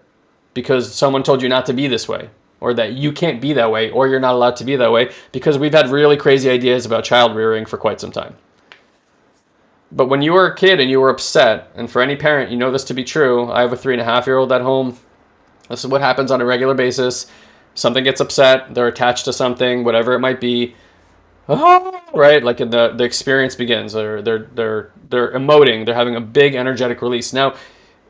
because someone told you not to be this way or that you can't be that way or you're not allowed to be that way because we've had really crazy ideas about child rearing for quite some time. But when you were a kid and you were upset, and for any parent, you know this to be true. I have a three and a half year old at home. This is what happens on a regular basis. Something gets upset, they're attached to something, whatever it might be oh, right? Like the the experience begins. They're they're they're they're emoting. They're having a big energetic release. Now,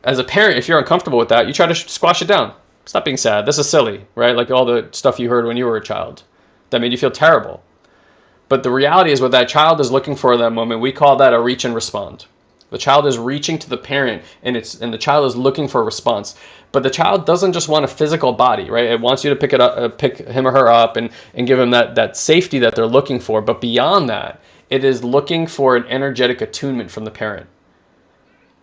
as a parent, if you're uncomfortable with that, you try to squash it down. Stop being sad. This is silly, right? Like all the stuff you heard when you were a child that made you feel terrible. But the reality is, what that child is looking for at that moment, we call that a reach and respond. The child is reaching to the parent, and it's and the child is looking for a response. But the child doesn't just want a physical body, right? It wants you to pick it up, uh, pick him or her up, and and give him that that safety that they're looking for. But beyond that, it is looking for an energetic attunement from the parent.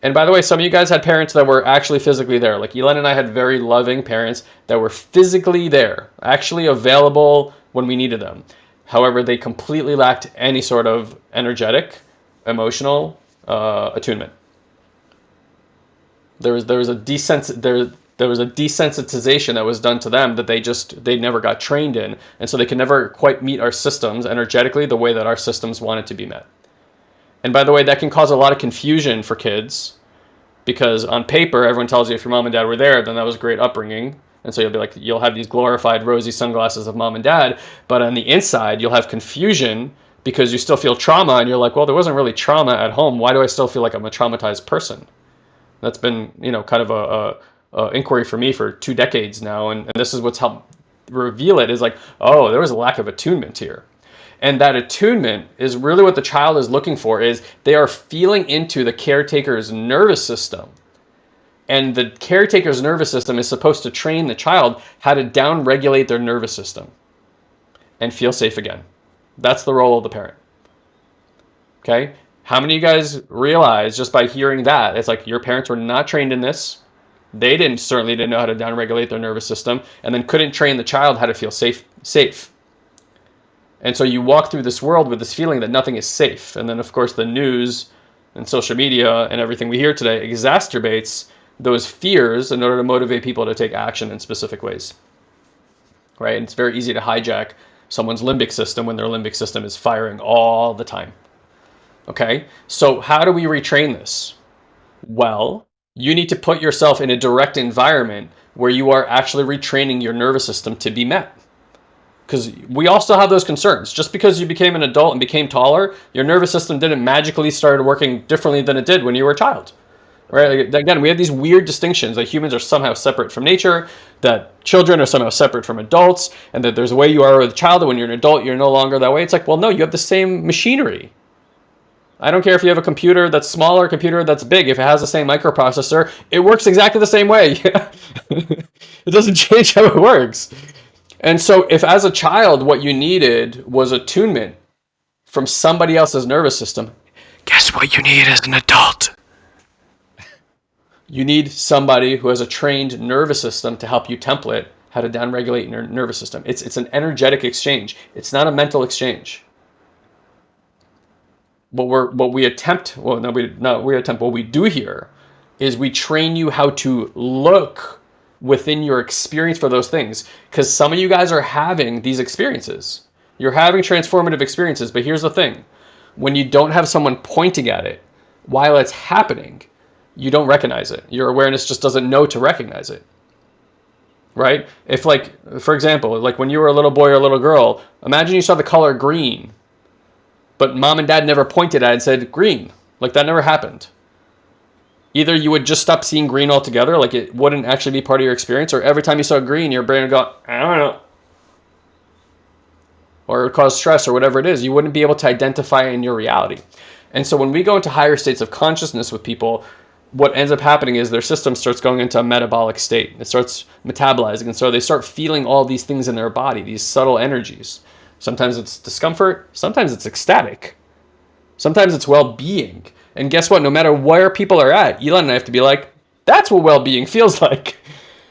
And by the way, some of you guys had parents that were actually physically there. Like Elon and I had very loving parents that were physically there, actually available when we needed them. However, they completely lacked any sort of energetic, emotional uh, attunement. There was there was a desens there there was a desensitization that was done to them that they just they never got trained in, and so they can never quite meet our systems energetically the way that our systems wanted to be met. And by the way, that can cause a lot of confusion for kids because on paper everyone tells you if your mom and dad were there, then that was a great upbringing. And so you'll be like, you'll have these glorified rosy sunglasses of mom and dad, but on the inside, you'll have confusion because you still feel trauma and you're like, well, there wasn't really trauma at home. Why do I still feel like I'm a traumatized person? That's been, you know, kind of a, a, a inquiry for me for two decades now. And, and this is what's helped reveal it is like, oh, there was a lack of attunement here. And that attunement is really what the child is looking for is they are feeling into the caretaker's nervous system. And the caretaker's nervous system is supposed to train the child how to down regulate their nervous system and feel safe again. That's the role of the parent. Okay? How many of you guys realize just by hearing that, it's like your parents were not trained in this. They didn't certainly didn't know how to downregulate their nervous system and then couldn't train the child how to feel safe safe. And so you walk through this world with this feeling that nothing is safe. And then of course the news and social media and everything we hear today exacerbates those fears in order to motivate people to take action in specific ways. Right? And it's very easy to hijack someone's limbic system when their limbic system is firing all the time. Okay, so how do we retrain this? Well, you need to put yourself in a direct environment where you are actually retraining your nervous system to be met. Because we still have those concerns. Just because you became an adult and became taller, your nervous system didn't magically start working differently than it did when you were a child right? Again, we have these weird distinctions that humans are somehow separate from nature, that children are somehow separate from adults, and that there's a way you are with a child, and when you're an adult, you're no longer that way. It's like, well, no, you have the same machinery. I don't care if you have a computer that's small or a computer that's big. If it has the same microprocessor, it works exactly the same way. it doesn't change how it works. And so if as a child, what you needed was attunement from somebody else's nervous system, guess what you need as an adult? You need somebody who has a trained nervous system to help you template how to downregulate your nervous system. It's, it's an energetic exchange. It's not a mental exchange. What we're what we attempt, well, no, we no, we attempt. What we do here is we train you how to look within your experience for those things. Because some of you guys are having these experiences. You're having transformative experiences, but here's the thing: when you don't have someone pointing at it while it's happening, you don't recognize it. Your awareness just doesn't know to recognize it right? If like, for example, like when you were a little boy or a little girl, imagine you saw the color green, but mom and dad never pointed at it and said green. Like that never happened. Either you would just stop seeing green altogether, like it wouldn't actually be part of your experience, or every time you saw green, your brain would go, I don't know. Or it would cause stress or whatever it is. You wouldn't be able to identify in your reality. And so when we go into higher states of consciousness with people, what ends up happening is their system starts going into a metabolic state. It starts metabolizing. And so they start feeling all these things in their body, these subtle energies. Sometimes it's discomfort, sometimes it's ecstatic, sometimes it's well being. And guess what? No matter where people are at, Elon and I have to be like, that's what well being feels like.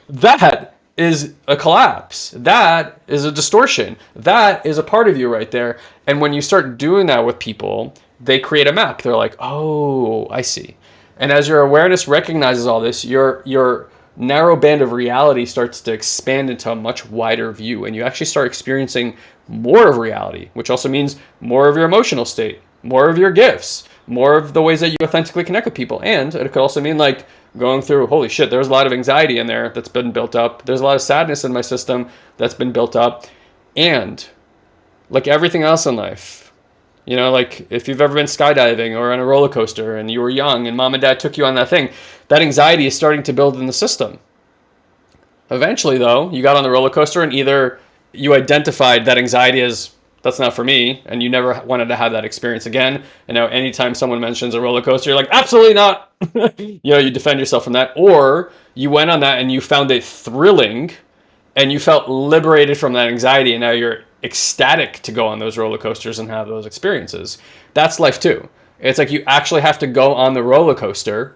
That is a collapse. That is a distortion. That is a part of you right there. And when you start doing that with people, they create a map. They're like, oh, I see and as your awareness recognizes all this, your your narrow band of reality starts to expand into a much wider view and you actually start experiencing more of reality, which also means more of your emotional state, more of your gifts, more of the ways that you authentically connect with people. And it could also mean like going through, holy shit, there's a lot of anxiety in there that's been built up. There's a lot of sadness in my system that's been built up. And like everything else in life, you know, like if you've ever been skydiving or on a roller coaster and you were young and mom and dad took you on that thing, that anxiety is starting to build in the system. Eventually, though, you got on the roller coaster and either you identified that anxiety as that's not for me and you never wanted to have that experience again. And now, anytime someone mentions a roller coaster, you're like, absolutely not. you know, you defend yourself from that. Or you went on that and you found it thrilling and you felt liberated from that anxiety and now you're ecstatic to go on those roller coasters and have those experiences. That's life too. It's like you actually have to go on the roller coaster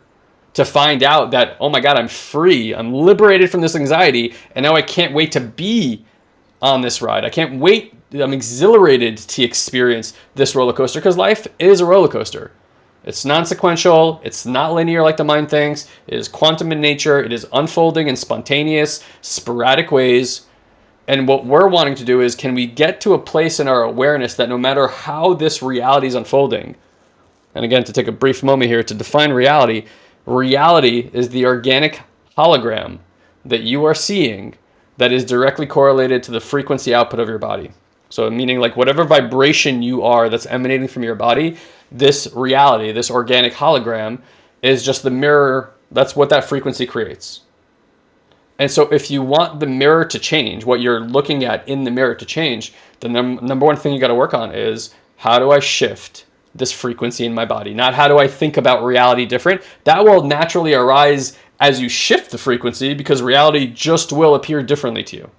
to find out that, oh my God, I'm free. I'm liberated from this anxiety. And now I can't wait to be on this ride. I can't wait. I'm exhilarated to experience this roller coaster because life is a roller coaster. It's non-sequential. It's not linear like the mind thinks. It is quantum in nature. It is unfolding in spontaneous, sporadic ways. And what we're wanting to do is can we get to a place in our awareness that no matter how this reality is unfolding, and again, to take a brief moment here to define reality, reality is the organic hologram that you are seeing that is directly correlated to the frequency output of your body. So meaning like whatever vibration you are that's emanating from your body, this reality, this organic hologram is just the mirror. That's what that frequency creates. And so if you want the mirror to change, what you're looking at in the mirror to change, the num number one thing you got to work on is how do I shift this frequency in my body? Not how do I think about reality different? That will naturally arise as you shift the frequency because reality just will appear differently to you.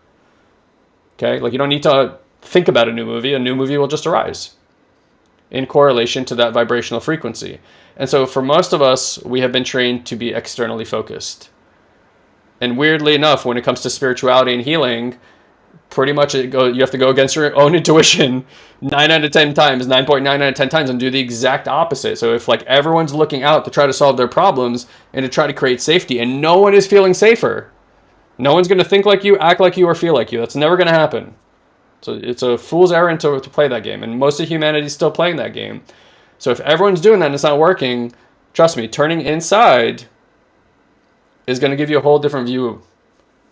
Okay? Like you don't need to think about a new movie, a new movie will just arise in correlation to that vibrational frequency. And so for most of us, we have been trained to be externally focused. And weirdly enough, when it comes to spirituality and healing, pretty much it go, you have to go against your own intuition 9 out of 10 times, 9.9 out of 10 times, and do the exact opposite. So if like everyone's looking out to try to solve their problems and to try to create safety, and no one is feeling safer, no one's going to think like you, act like you, or feel like you. That's never going to happen. So it's a fool's errand to, to play that game. And most of humanity is still playing that game. So if everyone's doing that and it's not working, trust me, turning inside is going to give you a whole different view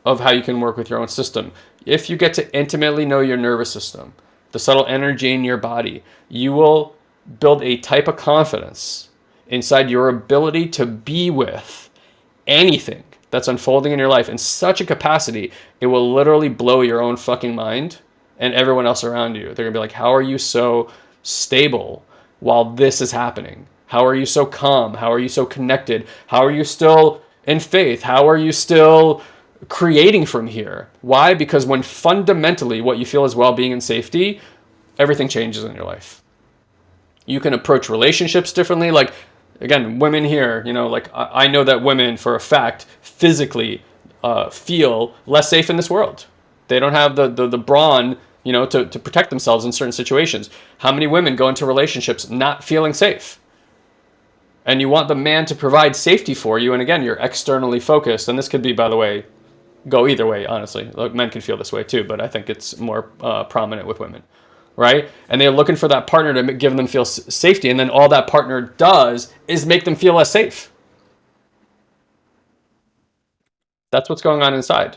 of how you can work with your own system. If you get to intimately know your nervous system, the subtle energy in your body, you will build a type of confidence inside your ability to be with anything that's unfolding in your life in such a capacity, it will literally blow your own fucking mind and everyone else around you. They're gonna be like, how are you so stable while this is happening? How are you so calm? How are you so connected? How are you still in faith? How are you still creating from here? Why? Because when fundamentally what you feel is well-being and safety, everything changes in your life. You can approach relationships differently. Like again, women here, you know, like I, I know that women for a fact physically uh, feel less safe in this world. They don't have the, the, the brawn, you know, to, to protect themselves in certain situations. How many women go into relationships not feeling safe? And you want the man to provide safety for you. And again, you're externally focused. And this could be, by the way, go either way, honestly. Look, men can feel this way too, but I think it's more uh, prominent with women, right? And they're looking for that partner to give them feel safety. And then all that partner does is make them feel less safe. That's what's going on inside.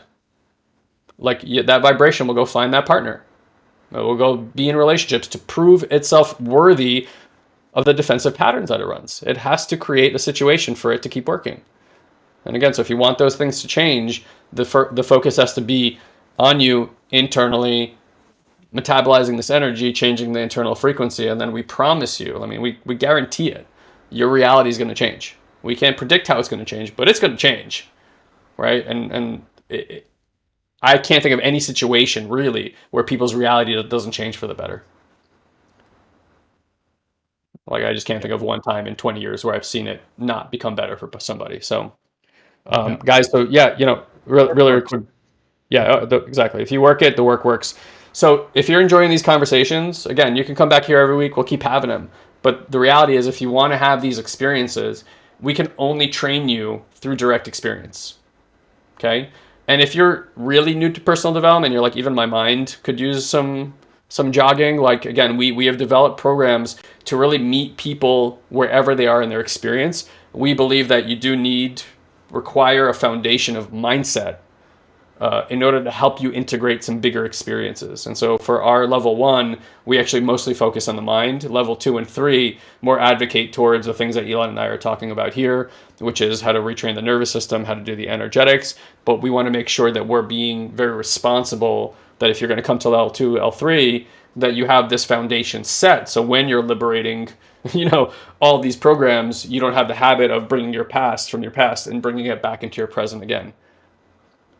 Like that vibration will go find that partner. It will go be in relationships to prove itself worthy of the defensive patterns that it runs. It has to create a situation for it to keep working. And again, so if you want those things to change, the, the focus has to be on you internally, metabolizing this energy, changing the internal frequency, and then we promise you, I mean, we, we guarantee it, your reality is going to change. We can't predict how it's going to change, but it's going to change, right? And, and it, it, I can't think of any situation really where people's reality doesn't change for the better. Like I just can't think of one time in 20 years where I've seen it not become better for somebody. So, um, yeah. guys, so yeah, you know, really, really quick. Yeah, uh, the, exactly. If you work it, the work works. So if you're enjoying these conversations, again, you can come back here every week. We'll keep having them. But the reality is, if you want to have these experiences, we can only train you through direct experience. Okay. And if you're really new to personal development, you're like, even my mind could use some some jogging. Like again, we we have developed programs to really meet people wherever they are in their experience. We believe that you do need require a foundation of mindset uh, in order to help you integrate some bigger experiences. And so for our level one, we actually mostly focus on the mind. Level two and three more advocate towards the things that Elon and I are talking about here, which is how to retrain the nervous system, how to do the energetics. But we want to make sure that we're being very responsible that if you're going to come to level two, L3, that you have this foundation set. So when you're liberating, you know, all these programs, you don't have the habit of bringing your past from your past and bringing it back into your present again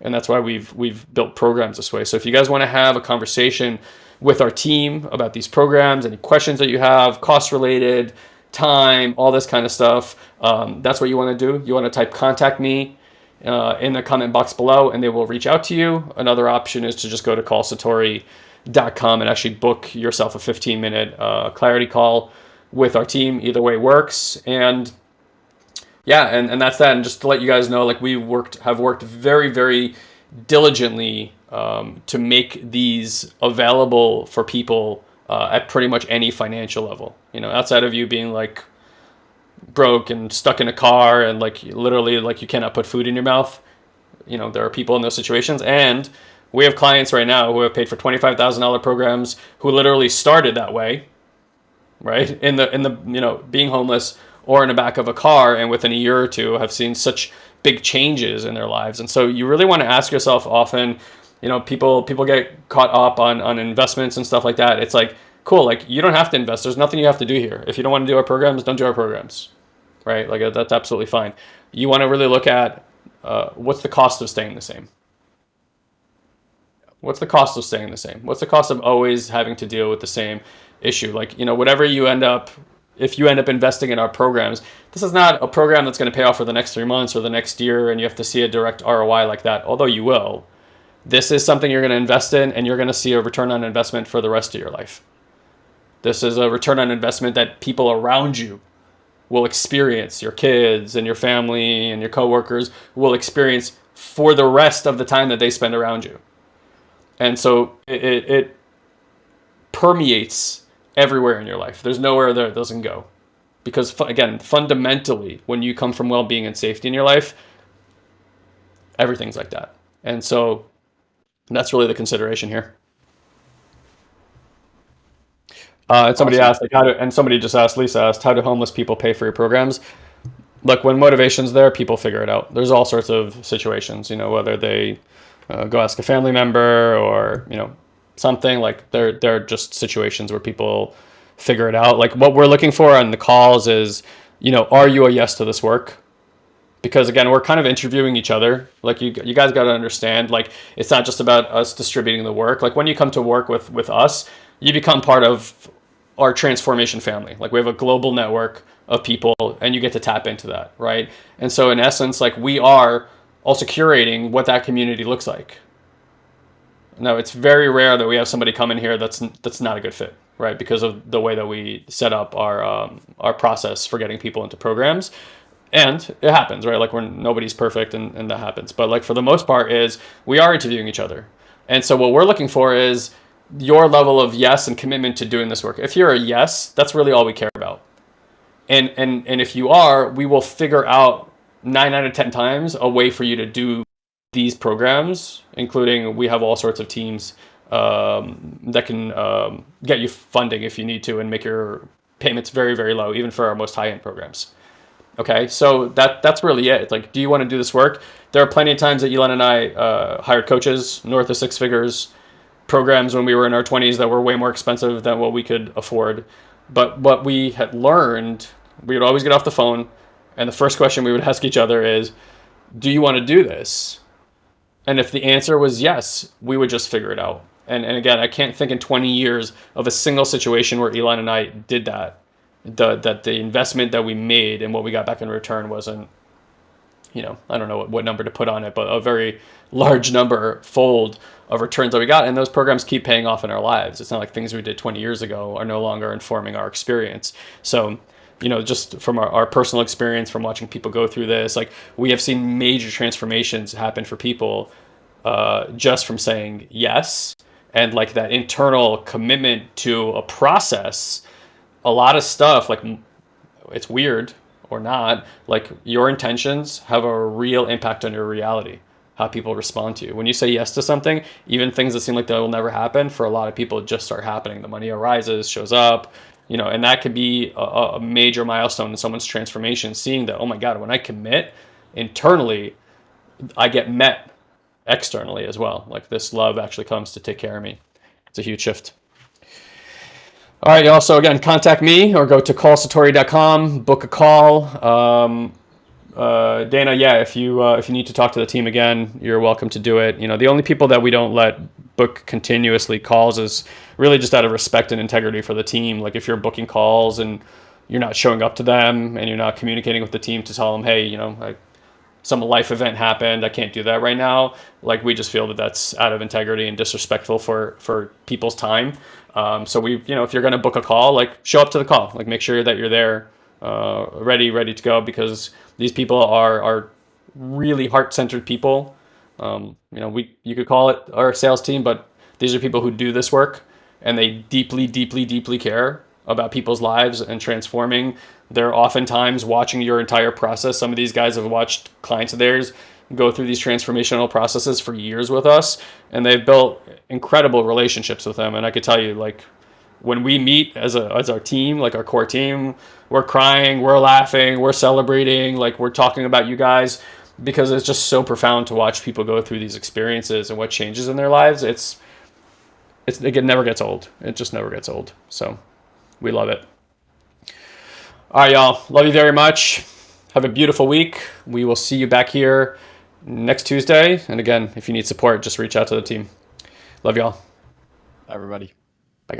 and that's why we've we've built programs this way. So if you guys want to have a conversation with our team about these programs, any questions that you have, cost related, time, all this kind of stuff, um, that's what you want to do. You want to type contact me uh, in the comment box below, and they will reach out to you. Another option is to just go to callsatori.com and actually book yourself a 15 minute uh, clarity call with our team. Either way works, and yeah, and, and that's that. And just to let you guys know, like we worked, have worked very, very diligently um, to make these available for people uh, at pretty much any financial level. You know, outside of you being like broke and stuck in a car and like literally like you cannot put food in your mouth. You know, there are people in those situations, and we have clients right now who have paid for twenty five thousand dollar programs who literally started that way, right? In the in the you know being homeless or in the back of a car and within a year or two have seen such big changes in their lives. And so you really want to ask yourself often, you know, people people get caught up on on investments and stuff like that. It's like, cool, like you don't have to invest. There's nothing you have to do here. If you don't want to do our programs, don't do our programs. Right? Like that's absolutely fine. You want to really look at uh, what's the cost of staying the same? What's the cost of staying the same? What's the cost of always having to deal with the same issue? Like, you know, whatever you end up if you end up investing in our programs, this is not a program that's going to pay off for the next three months or the next year, and you have to see a direct ROI like that, although you will. This is something you're going to invest in, and you're going to see a return on investment for the rest of your life. This is a return on investment that people around you will experience, your kids and your family and your coworkers will experience for the rest of the time that they spend around you. And so it, it, it permeates everywhere in your life. There's nowhere that it doesn't go. Because again, fundamentally, when you come from well-being and safety in your life, everything's like that. And so that's really the consideration here. Uh, and somebody awesome. asked, like, how do, and somebody just asked, Lisa asked, how do homeless people pay for your programs? Look, when motivation's there, people figure it out. There's all sorts of situations, you know, whether they uh, go ask a family member or, you know, something. Like they're they're just situations where people figure it out. Like what we're looking for on the calls is you know are you a yes to this work? Because again we're kind of interviewing each other. Like you you guys got to understand like it's not just about us distributing the work. Like when you come to work with with us you become part of our transformation family. Like we have a global network of people and you get to tap into that, right? And so in essence, like we are also curating what that community looks like. Now it's very rare that we have somebody come in here that's that's not a good fit, right? Because of the way that we set up our um, our process for getting people into programs. And it happens, right? Like when nobody's perfect and, and that happens. But like for the most part is we are interviewing each other. And so what we're looking for is your level of yes and commitment to doing this work. If you're a yes, that's really all we care about. And and and if you are, we will figure out nine out of ten times a way for you to do these programs, including we have all sorts of teams um, that can um, get you funding if you need to and make your payments very very low, even for our most high end programs. Okay, so that that's really it. It's like, do you want to do this work? There are plenty of times that Elon and I uh, hired coaches north of six figures, programs when we were in our 20s that were way more expensive than what we could afford. But what we had learned, we would always get off the phone, and the first question we would ask each other is, "Do you want to do this?" And if the answer was yes, we would just figure it out. And and again, I can't think in 20 years of a single situation where Elon and I did that. The that the investment that we made and what we got back in return wasn't you know, I don't know what, what number to put on it, but a very large number fold of returns that we got. And those programs keep paying off in our lives. It's not like things we did 20 years ago are no longer informing our experience. So, you know, just from our, our personal experience from watching people go through this, like we have seen major transformations happen for people uh, just from saying yes and like that internal commitment to a process. A lot of stuff, like it's weird, or not, like your intentions have a real impact on your reality, how people respond to you. When you say yes to something, even things that seem like they will never happen, for a lot of people, just start happening. The money arises, shows up, you know, and that could be a, a major milestone in someone's transformation, seeing that, oh my God, when I commit internally, I get met externally as well. Like this love actually comes to take care of me. It's a huge shift. All right, y'all. So again, contact me or go to callsatori.com, book a call. Um, uh, Dana, yeah, if you uh, if you need to talk to the team again, you're welcome to do it. You know, the only people that we don't let book continuously calls is really just out of respect and integrity for the team. Like if you're booking calls and you're not showing up to them and you're not communicating with the team to tell them, hey, you know, like some life event happened, I can't do that right now. Like we just feel that that's out of integrity and disrespectful for for people's time. Um, so we, you know, if you're going to book a call, like show up to the call, like make sure that you're there, uh, ready, ready to go, because these people are are really heart-centered people. Um, you know, we you could call it our sales team, but these are people who do this work, and they deeply, deeply, deeply care about people's lives and transforming. They're oftentimes watching your entire process. Some of these guys have watched clients of theirs go through these transformational processes for years with us and they've built incredible relationships with them and i could tell you like when we meet as a as our team like our core team we're crying we're laughing we're celebrating like we're talking about you guys because it's just so profound to watch people go through these experiences and what changes in their lives it's it's it never gets old it just never gets old so we love it all right y'all love you very much have a beautiful week we will see you back here next Tuesday. And again, if you need support, just reach out to the team. Love y'all. Bye, Everybody.